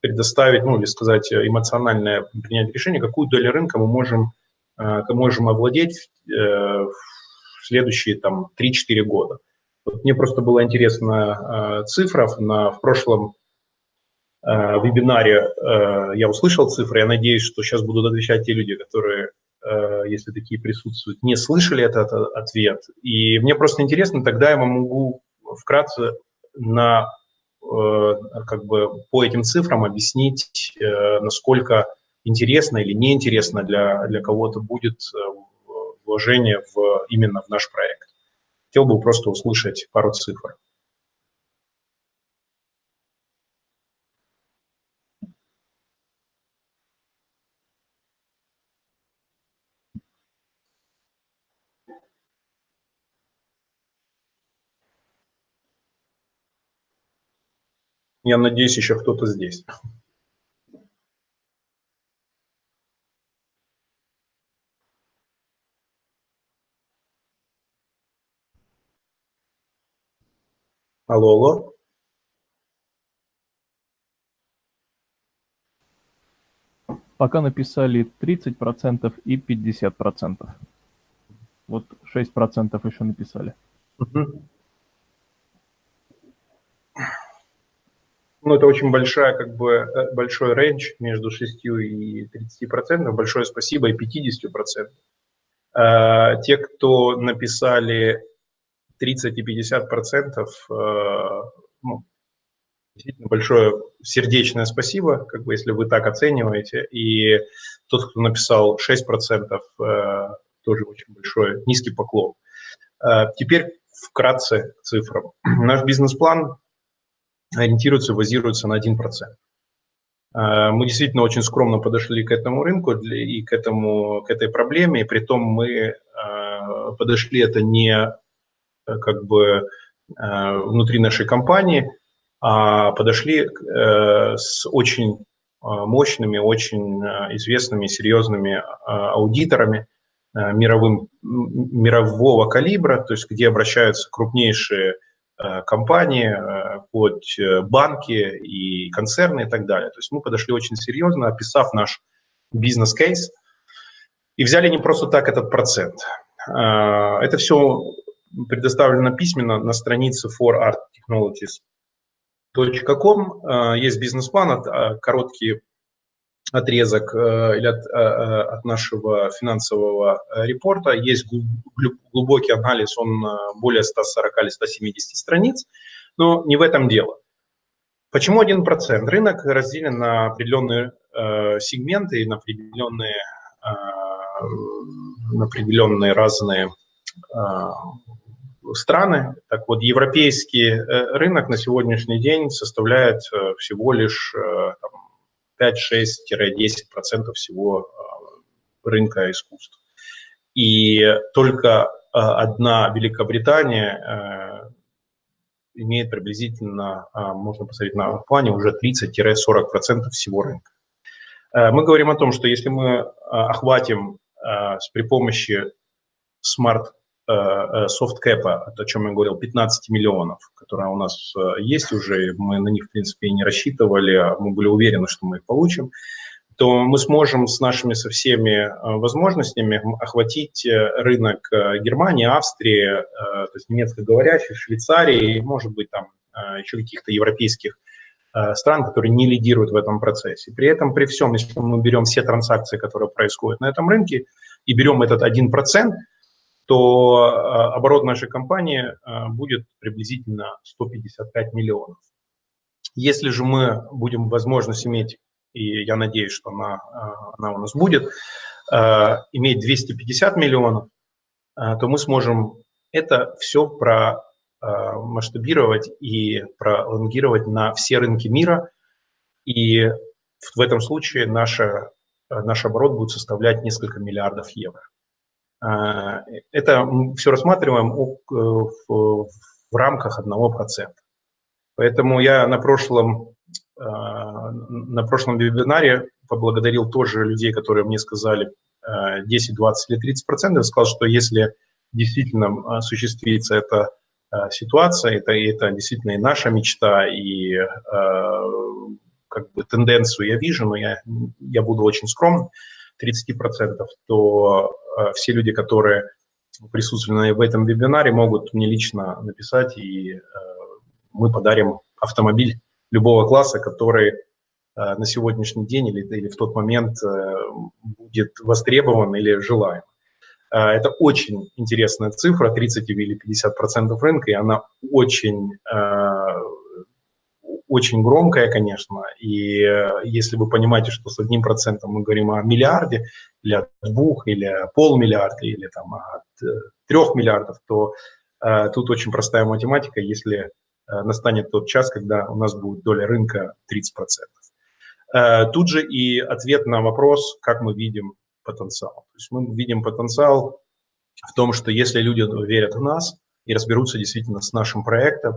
предоставить, ну или сказать, эмоциональное принять решение, какую долю рынка мы можем, мы можем овладеть в следующие там 3-4 года. Вот мне просто была интересна э, цифра. На, в прошлом э, вебинаре э, я услышал цифры. Я надеюсь, что сейчас будут отвечать те люди, которые, э, если такие присутствуют, не слышали этот ответ. И мне просто интересно, тогда я вам могу вкратце на, э, как бы по этим цифрам объяснить, э, насколько интересно или неинтересно для, для кого-то будет вложение в, именно в наш проект. Хотел бы просто услышать пару цифр. Я надеюсь, еще кто-то здесь. Алло, алло. Пока написали 30% и 50%. Вот 6% еще написали. Ну, ну, это очень большая, как бы, э, большой рейндж между 6 и 30 процентов. Большое спасибо и 50 процентов. Э, те, кто написали 30 и 50 процентов, э, ну, действительно большое сердечное спасибо, как бы, если вы так оцениваете. И тот, кто написал 6 процентов, тоже очень большой, низкий поклон. Теперь вкратце к цифрам. Наш бизнес-план ориентируется, базируется на 1%. А, мы действительно очень скромно подошли к этому рынку и к, этому, к этой проблеме, и при том мы подошли это не э, как бы э, внутри нашей компании, а подошли э, с очень мощными, очень известными, серьезными аудиторами мировым, мирового калибра, то есть где обращаются крупнейшие Э, компании, э, под э, банки и концерны и так далее. То есть мы подошли очень серьезно, описав наш бизнес-кейс, и взяли не просто так этот процент. Это все предоставлено письменно на странице forarttechnologies.com. Есть бизнес-план, короткие отрезок э, или от, э, э, от нашего финансового репорта. Есть глубокий анализ, он более 140 или 170 страниц, но не в этом дело. Почему 1%? Рынок разделен на определенные сегменты и на определенные, на определенные разные страны. Так вот, европейский рынок на сегодняшний день составляет всего лишь там, 5-6-10% всего рынка искусств. И только одна Великобритания имеет приблизительно, можно посмотреть на плане, уже 30-40% всего рынка. Мы говорим о том, что если мы охватим при помощи смарт софткэпа, о чем я говорил, 15 миллионов, которые у нас э, есть уже, мы на них, в принципе, и не рассчитывали, а мы были уверены, что мы их получим, то мы сможем с нашими со всеми э, возможностями охватить э, рынок Германии, Австрии, то есть немецкоговорящих, Швейцарии, может быть, там еще каких-то европейских стран, которые не лидируют в этом процессе. При этом, при всем, если мы берем все транзакции, которые происходят на этом рынке, и берем этот 1%, то э, оборот нашей компании э, будет приблизительно 155 миллионов. Если же мы будем возможность иметь, и я надеюсь, что она, э, она у нас будет, иметь 250 миллионов, то мы сможем это все про масштабировать и пролонгировать на все рынки мира. И в этом случае наша, наш оборот будет составлять несколько миллиардов евро. А, это все рассматриваем в, в рамках 1%. Поэтому я на прошлом, а, на прошлом вебинаре поблагодарил тоже людей, которые мне сказали 10, 20 или 30 процентов, сказал, что если действительно осуществится эта ситуация, это, это действительно и наша мечта, и как бы тенденцию я вижу, но я, я буду очень скромным, 30%, то э, все люди, которые присутствовали в этом вебинаре, могут мне лично написать, и э, мы подарим автомобиль любого класса, который э, на сегодняшний день или, или в тот момент будет востребован или желаем. Это очень интересная цифра, 30 или 50 процентов рынка, и она очень очень громкая, конечно, и э, если вы понимаете, что с одним процентом мы говорим о миллиарде, или от двух, или о полмиллиарда, или там от э, трех миллиардов, то э, тут очень простая математика, если э, настанет тот час, когда у нас будет доля рынка 30%. Э, тут же и ответ на вопрос, как мы видим потенциал. То есть мы видим потенциал в том, что если люди верят в нас и разберутся действительно с нашим проектом,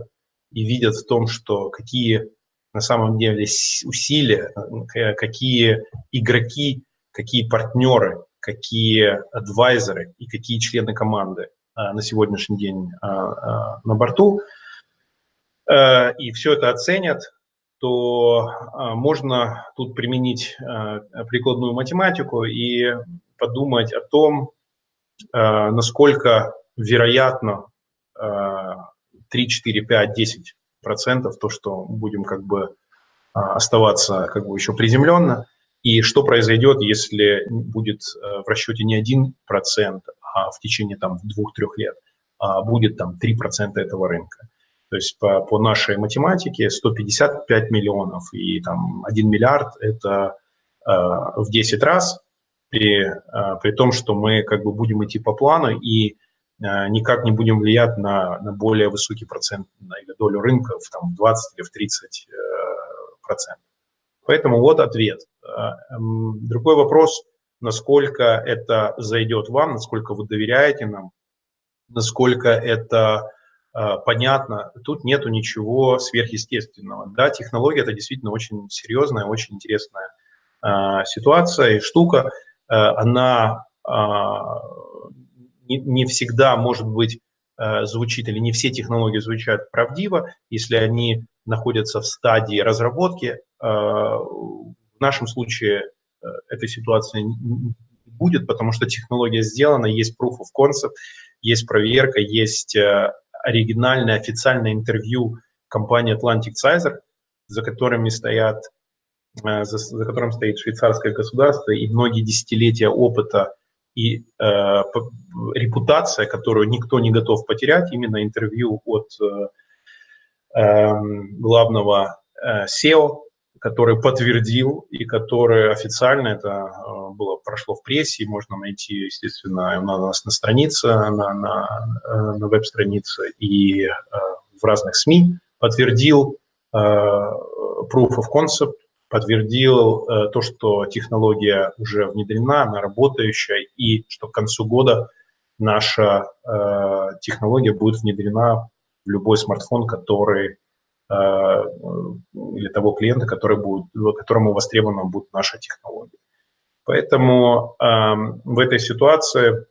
и видят в том, что какие на самом деле усилия, э, какие игроки, какие партнеры, какие адвайзеры и какие члены команды а, на сегодняшний день а, на борту, э, и все это оценят, то можно тут применить прикладную математику и подумать о том, насколько вероятно 3, 4, 5, 10 процентов, то, что будем как бы оставаться как бы еще приземленно, и что произойдет, если будет в расчете не 1%, а в течение там двух-трех лет а будет там 3% этого рынка. То есть по, по нашей математике 155 миллионов и там 1 миллиард – это э, в 10 раз, при, э, при том, что мы как бы будем идти по плану и э, никак не будем влиять на, на более высокий процент или долю рынка в там, 20 или в 30 э, процентов. Поэтому вот ответ. Э, другой вопрос, насколько это зайдет вам, насколько вы доверяете нам, насколько это а, понятно, тут нету ничего сверхъестественного. Да, технология – это действительно очень серьезная, очень интересная э, ситуация и штука. Э, она э, не, всегда, может быть, э, звучит, или не все технологии звучат правдиво, если они находятся в стадии разработки. Э, в нашем случае э, этой ситуации не будет, потому что технология сделана, есть proof of concept, есть проверка, есть оригинальное официальное интервью компании Atlantic Sizer, за которыми стоят, за, за которым стоит швейцарское государство и многие десятилетия опыта и э, репутация, которую никто не готов потерять, именно интервью от э, э, главного э, SEO, который подтвердил и который официально это э, было прошло в прессе, можно найти, естественно, у нас на странице, на, на, э, на веб-странице и э, в разных СМИ, подтвердил proof of concept, подтвердил то, что технология уже внедрена, она работающая, и что к концу года наша технология будет внедрена в любой смартфон, который Э, или того клиента, который будет, которому востребована будет наша технология. Поэтому э, в этой ситуации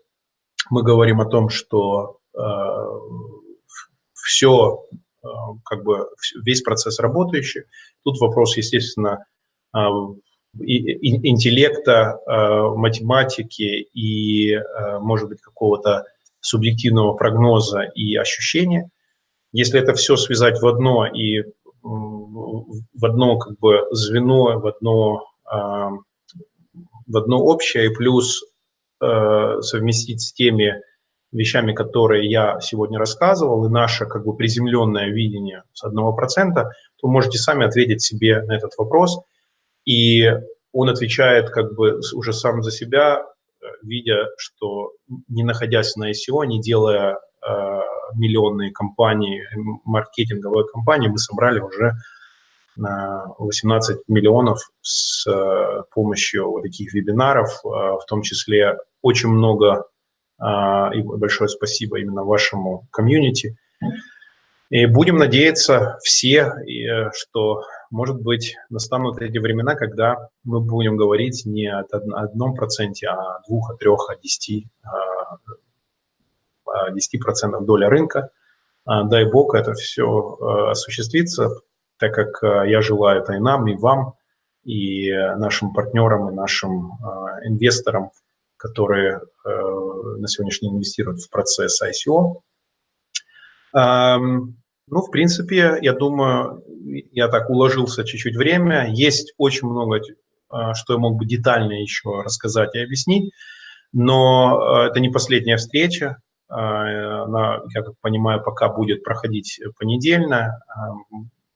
мы говорим о том, что э, все, э, как бы весь процесс работающий. Тут вопрос, естественно, э, интеллекта, э, математики и, э, может быть, какого-то субъективного прогноза и ощущения – если это все связать в одно и в одно как бы звено, в одно, в одно общее, и плюс совместить с теми вещами, которые я сегодня рассказывал, и наше как бы приземленное видение с одного процента, то можете сами ответить себе на этот вопрос. И он отвечает как бы уже сам за себя, э, видя, что не находясь на ICO, не делая э, миллионные компании, маркетинговые компании, мы собрали уже 18 миллионов с э, помощью вот таких вебинаров, э, в том числе очень много, э, и большое спасибо именно вашему комьюнити. И будем надеяться все, что, может быть, настанут эти времена, когда мы будем говорить не о одном проценте, а о двух, о трех, о десяти 10% доля рынка. А, дай бог это все э, осуществится, так как э, я желаю это и нам, и вам, и нашим партнерам, и нашим э, инвесторам, которые на сегодняшний день инвестируют в процесс ICO. Ну, в принципе, я думаю, я так уложился чуть-чуть время. Есть очень много, что я мог бы детально еще рассказать и объяснить, но это не последняя встреча. А, она, я как понимаю, пока будет проходить понедельно.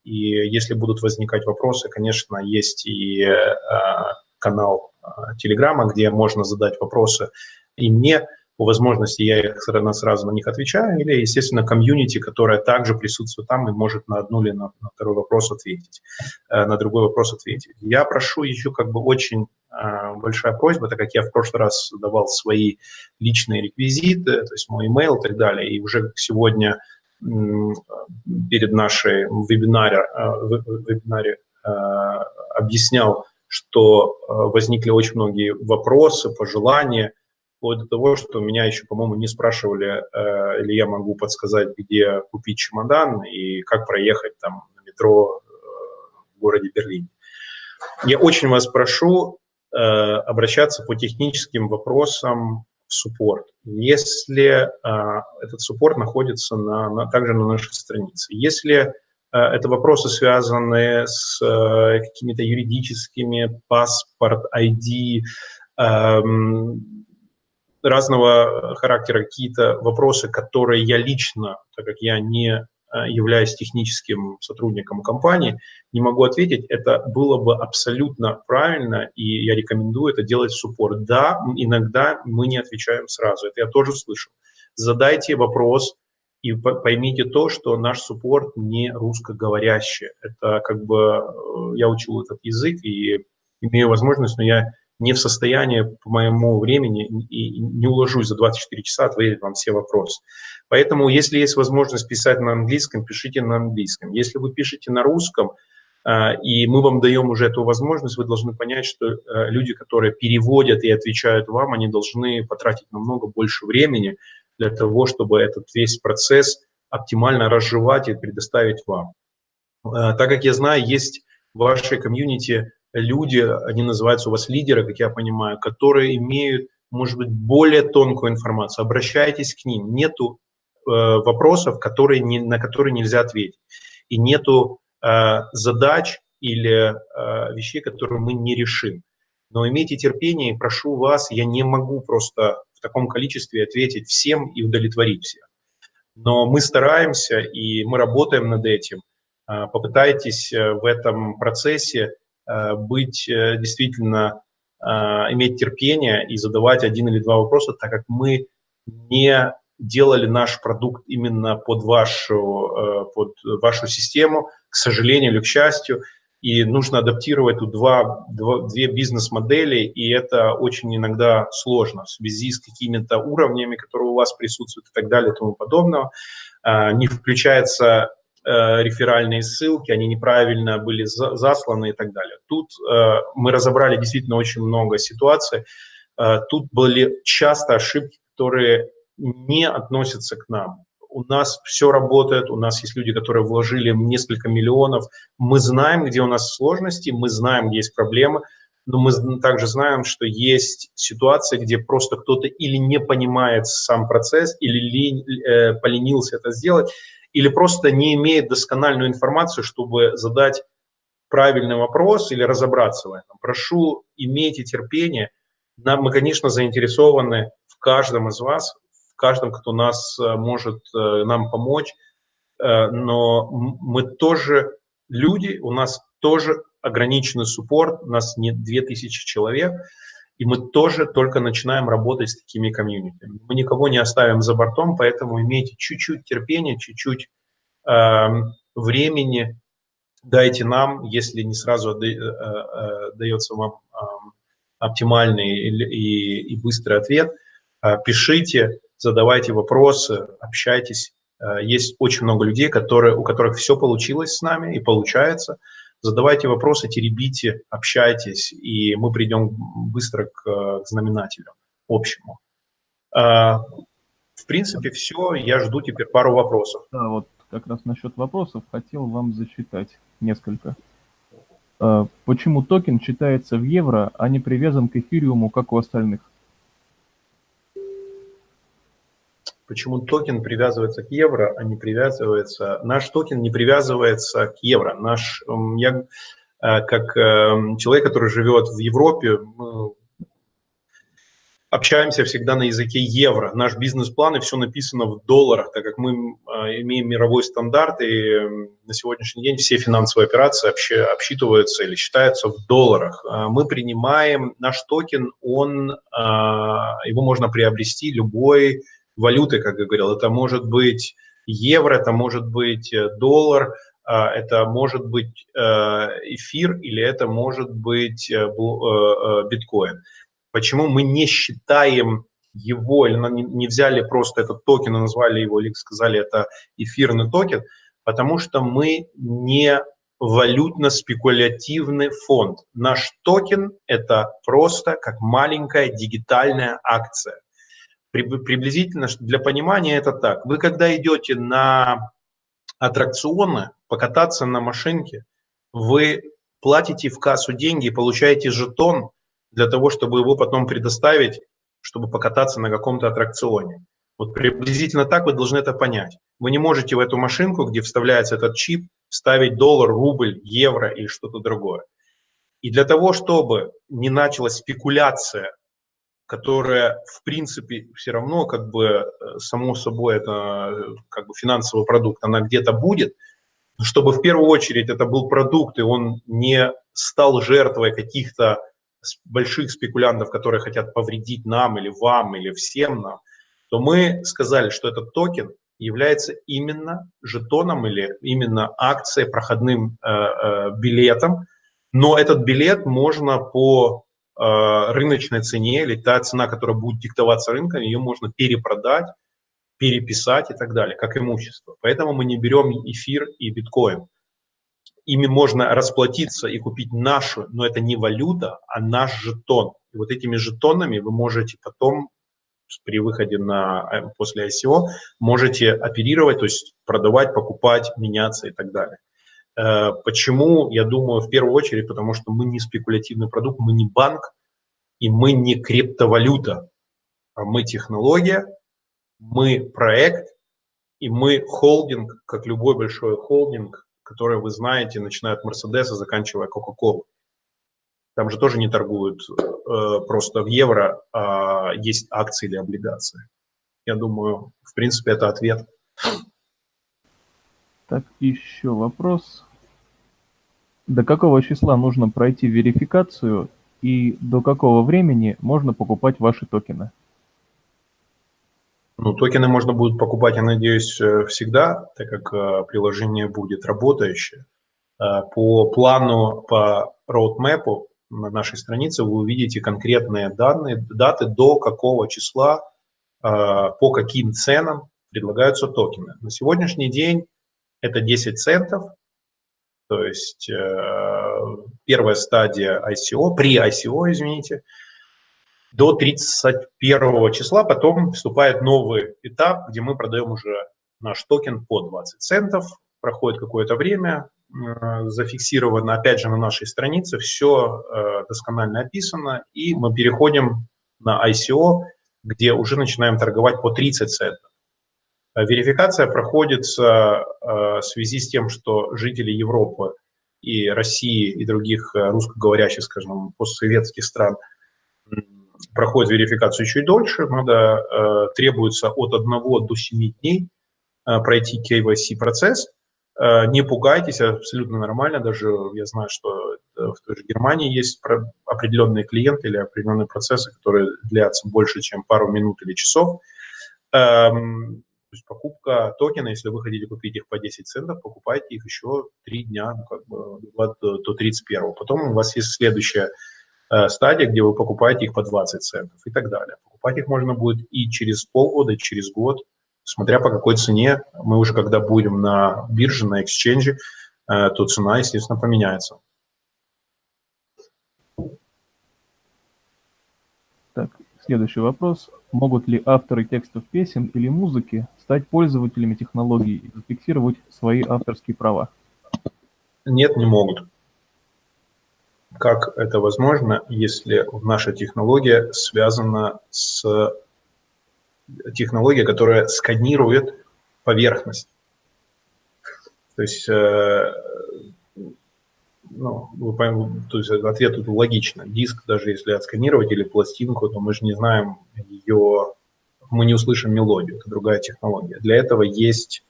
И если будут возникать вопросы, конечно, есть и а, канал а, Телеграма, где можно задать вопросы и мне, по возможности я их сразу, на них отвечаю, или, естественно, комьюнити, которая также присутствует там и может на одну или на, на второй вопрос ответить, э, на другой вопрос ответить. Я прошу еще как бы очень э, большая просьба, так как я в прошлый раз давал свои личные реквизиты, то есть мой email и так далее, и уже сегодня перед нашей вебинаре, э, вебинаре объяснял, что возникли очень многие вопросы, пожелания, вплоть до того, что меня еще, по-моему, не спрашивали, э, или я могу подсказать, где купить чемодан и как проехать там на метро э, в городе Берлине. Я очень вас прошу э, обращаться по техническим вопросам в суппорт, если э, этот суппорт находится на, на, также на нашей странице. Если это вопросы, связанные с какими-то юридическими, паспорт, ID, эм, разного характера какие-то вопросы, которые я лично, так как я не Э, являясь техническим сотрудником компании, не могу ответить, это было бы абсолютно правильно, и я рекомендую это делать в суппорт. Да, иногда мы не отвечаем сразу, это я тоже слышал. Задайте вопрос и поймите то, что наш суппорт не русскоговорящий. Это как бы э, я учил этот язык и имею возможность, но я не в состоянии по моему времени и не уложусь за 24 часа ответить вам все вопросы. Поэтому, если есть возможность писать на английском, пишите на английском. Если вы пишете на русском, а, и мы вам даем уже эту возможность, вы должны понять, что э, люди, которые переводят и отвечают вам, они должны потратить намного больше времени для того, чтобы этот весь процесс оптимально разжевать и предоставить вам. А, так как я знаю, есть в вашей комьюнити люди, они называются у вас лидеры, как я понимаю, которые имеют, может быть, более тонкую информацию. Обращайтесь к ним. Нету э, вопросов, которые не, на которые нельзя ответить. И нету э, задач или э, вещей, которые мы не решим. Но имейте терпение и прошу вас, я не могу просто таком количестве ответить всем и удовлетворить всех. Но мы стараемся и мы работаем над этим. Э, попытайтесь э, в этом процессе Э, быть э, действительно, э, иметь терпение и задавать один или два вопроса, так как мы не делали наш продукт именно под вашу, под вашу систему, к сожалению или к счастью, и нужно адаптировать тут два, два, две бизнес-модели, и это очень иногда сложно в связи с какими-то уровнями, которые у вас присутствуют и так далее и тому подобного. Не включается Э, реферальные ссылки, они неправильно были за, засланы и так далее. Тут э, мы разобрали действительно очень много ситуаций. Э, тут были часто ошибки, которые не относятся к нам. У нас все работает, у нас есть люди, которые вложили несколько миллионов. Мы знаем, где у нас сложности, мы знаем, где есть проблемы, но мы также знаем, что есть ситуации, где просто кто-то или не понимает сам процесс, или лень, э, поленился это сделать, или просто не имеет доскональную информацию, чтобы задать правильный вопрос или разобраться в этом. Прошу, имейте терпение. Нам, мы, конечно, заинтересованы в каждом из вас, в каждом, кто нас э, может э, нам помочь, э, но мы тоже люди, у нас тоже ограниченный суппорт, у нас не 2000 человек, и мы тоже только начинаем работать с такими комьюнитами. Мы никого не оставим за бортом, поэтому имейте чуть-чуть терпения, чуть-чуть э, времени, дайте нам, если не сразу дается вам э, оптимальный и, и, быстрый ответ, пишите, задавайте вопросы, общайтесь. Э, есть очень много людей, которые, у которых все получилось с нами и получается – задавайте вопросы, теребите, общайтесь, и мы придем быстро к, к знаменателю общему. А, в принципе, все. Я жду теперь пару вопросов. Да, вот как раз насчет вопросов хотел вам зачитать несколько. Почему токен считается в евро, а не привязан к эфириуму, как у остальных? Почему токен привязывается к евро, а не привязывается... Наш токен не привязывается к евро. Наш, я э, как э, человек, который живет в Европе, общаемся всегда на языке евро. Наш бизнес-план и все написано в долларах, так как мы э, имеем мировой стандарт, и на сегодняшний день все финансовые операции обсчитываются или считаются в долларах. Мы принимаем наш токен, он, его можно приобрести любой валюты, как я говорил. Это может быть евро, это может быть э, доллар, а, это может быть э, эфир или это может быть э, биткоин. Почему мы не считаем его, или не взяли просто этот токен и назвали его, или сказали, это эфирный токен, потому что мы не валютно-спекулятивный фонд. Наш токен – это просто как маленькая дигитальная акция приблизительно для понимания это так. Вы когда идете на аттракционы, покататься на машинке, вы платите в кассу деньги и получаете жетон для того, чтобы его потом предоставить, чтобы покататься на каком-то аттракционе. Вот приблизительно так вы должны это понять. Вы не можете в эту машинку, где вставляется этот чип, ставить доллар, рубль, евро или что-то другое. И для того, чтобы не началась спекуляция, которая, в принципе, все равно, как бы, э, само собой, это как бы финансовый продукт, она где-то будет, чтобы в первую очередь это был продукт, и он не стал жертвой каких-то больших спекулянтов, которые хотят повредить нам или вам, или всем нам, то мы сказали, что этот токен является именно жетоном или именно акцией, проходным э, э, билетом, но этот билет можно по э, рыночной цене или та цена, которая будет диктоваться рынком, ее можно перепродать, переписать и так далее, как имущество. Поэтому мы не берем эфир и биткоин. Ими можно расплатиться и купить нашу, но это не валюта, а наш жетон. И вот этими жетонами вы можете потом при выходе на, э, после ICO можете оперировать, то есть продавать, покупать, меняться и так далее. Э, почему? Я думаю, в первую очередь, потому что мы не спекулятивный продукт, мы не банк, и мы не криптовалюта. А мы технология, мы проект, и мы холдинг, как любой большой холдинг, который вы знаете, начиная от Мерседеса, заканчивая Кока-Колу. Там же тоже не торгуют э, просто в евро, а есть акции или облигации. Я думаю, в принципе, это ответ. Так, еще вопрос. До какого числа нужно пройти верификацию и до какого времени можно покупать ваши токены? Ну, токены можно будет покупать, я надеюсь, э, всегда, так как э, приложение будет работающее. Э, по плану, по роудмэпу на нашей странице вы увидите конкретные данные, даты, до какого числа, по каким ценам предлагаются токены. На сегодняшний день это 10 центов, то есть первая стадия ICO, при ICO, извините, до 31 числа. Потом вступает новый этап, где мы продаем уже наш токен по 20 центов. Проходит какое-то время, э, зафиксировано опять же на нашей странице, все э, досконально описано, и мы переходим на ICO, где уже начинаем торговать по 30 центов. Э, верификация проходится в связи с тем, что жители Европы и России и других русскоговорящих, скажем, постсоветских стран – проходит верификацию чуть дольше, надо, э, требуется от 1 до 7 дней э, пройти KYC процесс. Э, не пугайтесь, абсолютно нормально, даже я знаю, что в той же Германии есть определенные клиенты или определенные процессы, которые длятся больше, чем пару минут или часов. То есть покупка токена, если вы хотите купить их по 10 центов, покупайте их еще 3 дня, ну, как бы до 31. Потом у вас есть следующая Э, стадия, где вы покупаете их по 20 центов и так далее. Покупать их можно будет и через полгода, и через год, смотря по какой цене. Мы уже когда будем на бирже, на эксченже, э, то цена, естественно, поменяется. Так, следующий вопрос. Могут ли авторы текстов песен или музыки стать пользователями технологий и зафиксировать свои авторские права? Нет, не могут. Как это возможно, если наша технология связана с технологией, которая сканирует поверхность? То есть, э, ну, вы, то есть ответ тут логично. Диск, даже если отсканировать или пластинку, то мы же не знаем ее, мы не услышим мелодию, это другая технология. Для этого есть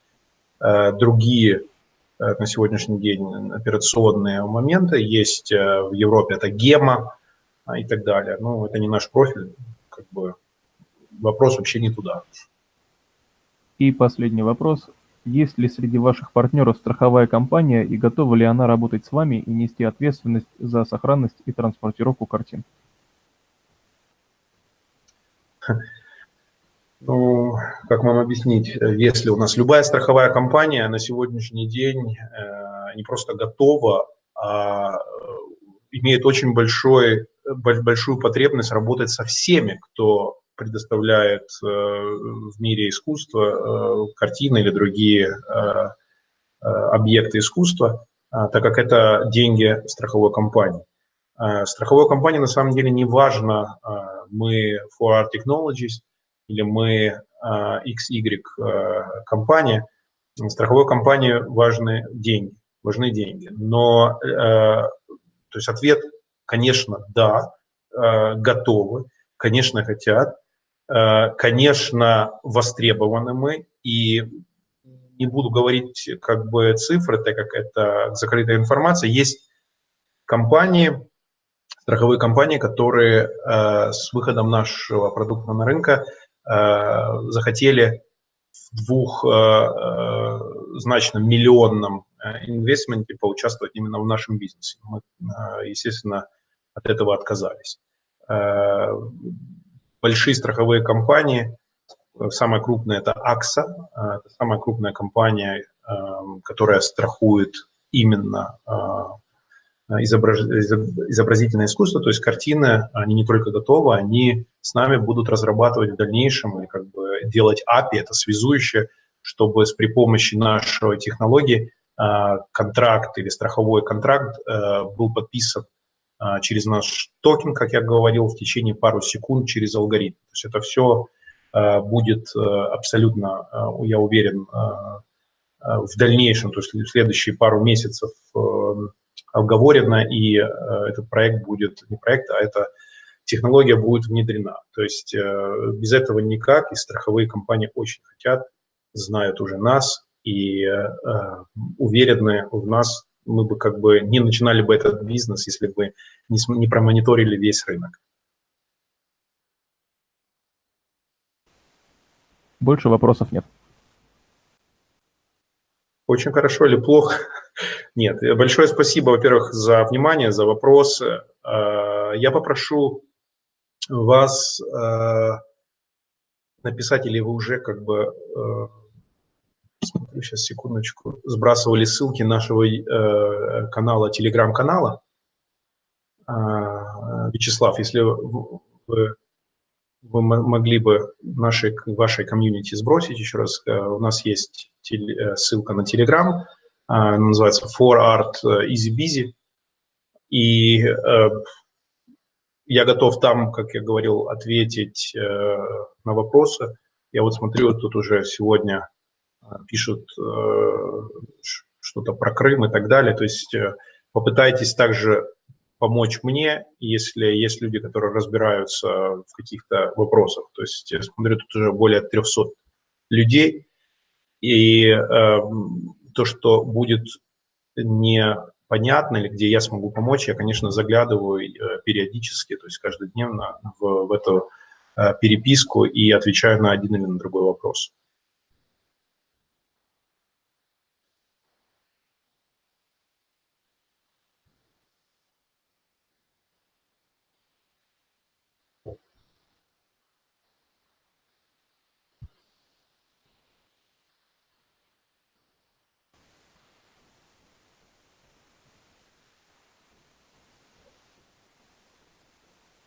э, другие Э, на сегодняшний день операционные моменты. Есть э, в Европе это гема а, и так далее. Но это не наш профиль, как бы вопрос вообще не туда. И последний вопрос. Есть ли среди ваших партнеров страховая компания и готова ли она работать с вами и нести ответственность за сохранность и транспортировку картин? Ну, как вам объяснить, если у нас любая страховая компания на сегодняшний день э, не просто готова, а э, имеет очень большой, большую потребность работать со всеми, кто предоставляет э, в мире искусства, картины или другие объекты искусства, так как это деньги страховой компании. Страховой компании на самом деле не важно, мы For Art Technologies – или мы XY а, а, компания, страховой компании важны деньги. важны деньги. Но, то есть ответ, конечно, да, готовы, конечно, хотят, конечно, востребованы мы, и не буду говорить как бы цифры, так как это закрытая информация. Есть компании, страховые компании, которые э, с выходом нашего продукта на рынок э, захотели в двухзначном э, э, миллионном э, инвестменте поучаствовать именно в нашем бизнесе. Мы, э, естественно, от этого отказались. Э, большие страховые компании, самая крупная это AXA, э, это самая крупная компания, э, которая страхует именно э, изобраз... изобразительное искусство, то есть картины, они не только готовы, они с нами будут разрабатывать в дальнейшем и как бы делать API, это связующее, чтобы с при помощи нашей технологии э, контракт или страховой контракт э, был подписан через наш токен, как я говорил, в течение пару секунд через алгоритм. То есть это все будет абсолютно, я уверен, в дальнейшем, то есть в следующие пару месяцев оговорено, и э, этот проект будет, не проект, а эта технология будет внедрена. То есть э, без этого никак, и страховые компании очень хотят, знают уже нас и э, уверены в нас, мы бы как бы не начинали бы этот бизнес, если бы не, не промониторили весь рынок. Больше вопросов нет. Очень хорошо или плохо? Нет. Большое спасибо, во-первых, за внимание, за вопросы. А, я попрошу вас а, написать, или вы уже как бы, а, смотрю сейчас, секундочку, сбрасывали ссылки нашего э, канала, телеграм-канала. Вячеслав, если вы вы могли бы нашей, вашей комьюнити сбросить еще раз. Э, у нас есть теле, ссылка на Telegram, она называется For Art э, Easy Busy. И э, я готов там, как я говорил, ответить э, на вопросы. Я вот смотрю, тут уже сегодня э, пишут э, что-то про Крым и так далее. То есть э, попытайтесь также помочь мне, если есть люди, которые разбираются в каких-то вопросах. То есть я смотрю, тут уже более 300 людей, и э, то, что будет непонятно или где я смогу помочь, я, конечно, заглядываю э, периодически, то есть каждодневно в, в эту э, переписку и отвечаю на один или на другой вопрос.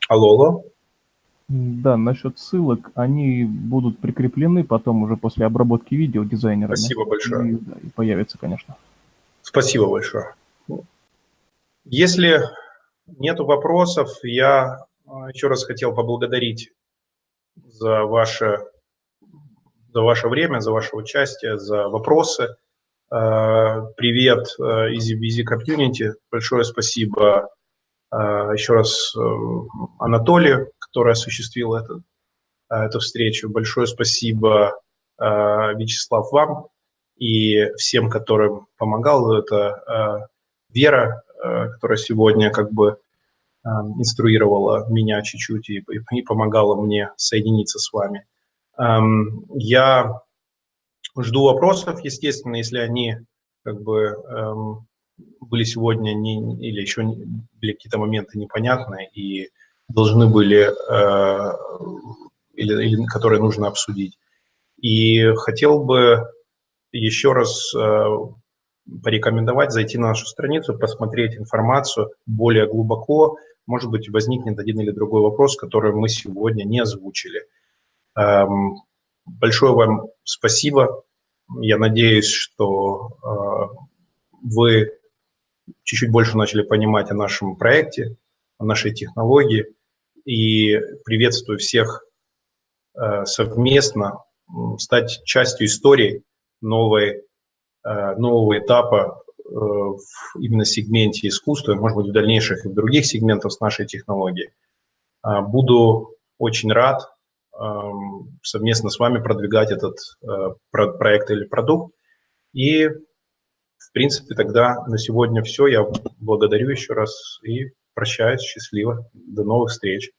Алло, алло. Да, насчет ссылок, они будут прикреплены потом уже после обработки видео дизайнерами. Спасибо большое. И, да, и появится, конечно. Спасибо большое. Если нет вопросов, я а, еще раз хотел поблагодарить за ваше, за ваше время, за ваше участие, за вопросы. А, привет из Easy Community. Большое спасибо а, еще раз э, Анатолию, который осуществил это, а, эту встречу. Большое спасибо, а, Вячеслав, вам и всем, которым помогал. Это Вера, которая сегодня как бы инструировала меня чуть-чуть и, и помогала мне соединиться с вами. Я жду вопросов, естественно, если они как бы эм, были сегодня не, или еще были какие-то моменты непонятные и должны были, э, или, или которые нужно обсудить. И хотел бы еще раз э, порекомендовать зайти на нашу страницу, посмотреть информацию более глубоко. Может быть, возникнет один или другой вопрос, который мы сегодня не озвучили. Эм, большое вам спасибо. Я надеюсь, что э, вы чуть-чуть больше начали понимать о нашем проекте, о нашей технологии. И приветствую всех э, совместно стать частью истории новой, э, нового этапа в именно сегменте искусства, может быть, в дальнейших и в других сегментах с нашей технологией. Буду очень рад эм, совместно с вами продвигать этот проект или продукт. И, в принципе, тогда на сегодня все. Я благодарю еще раз и прощаюсь. Счастливо. До новых встреч.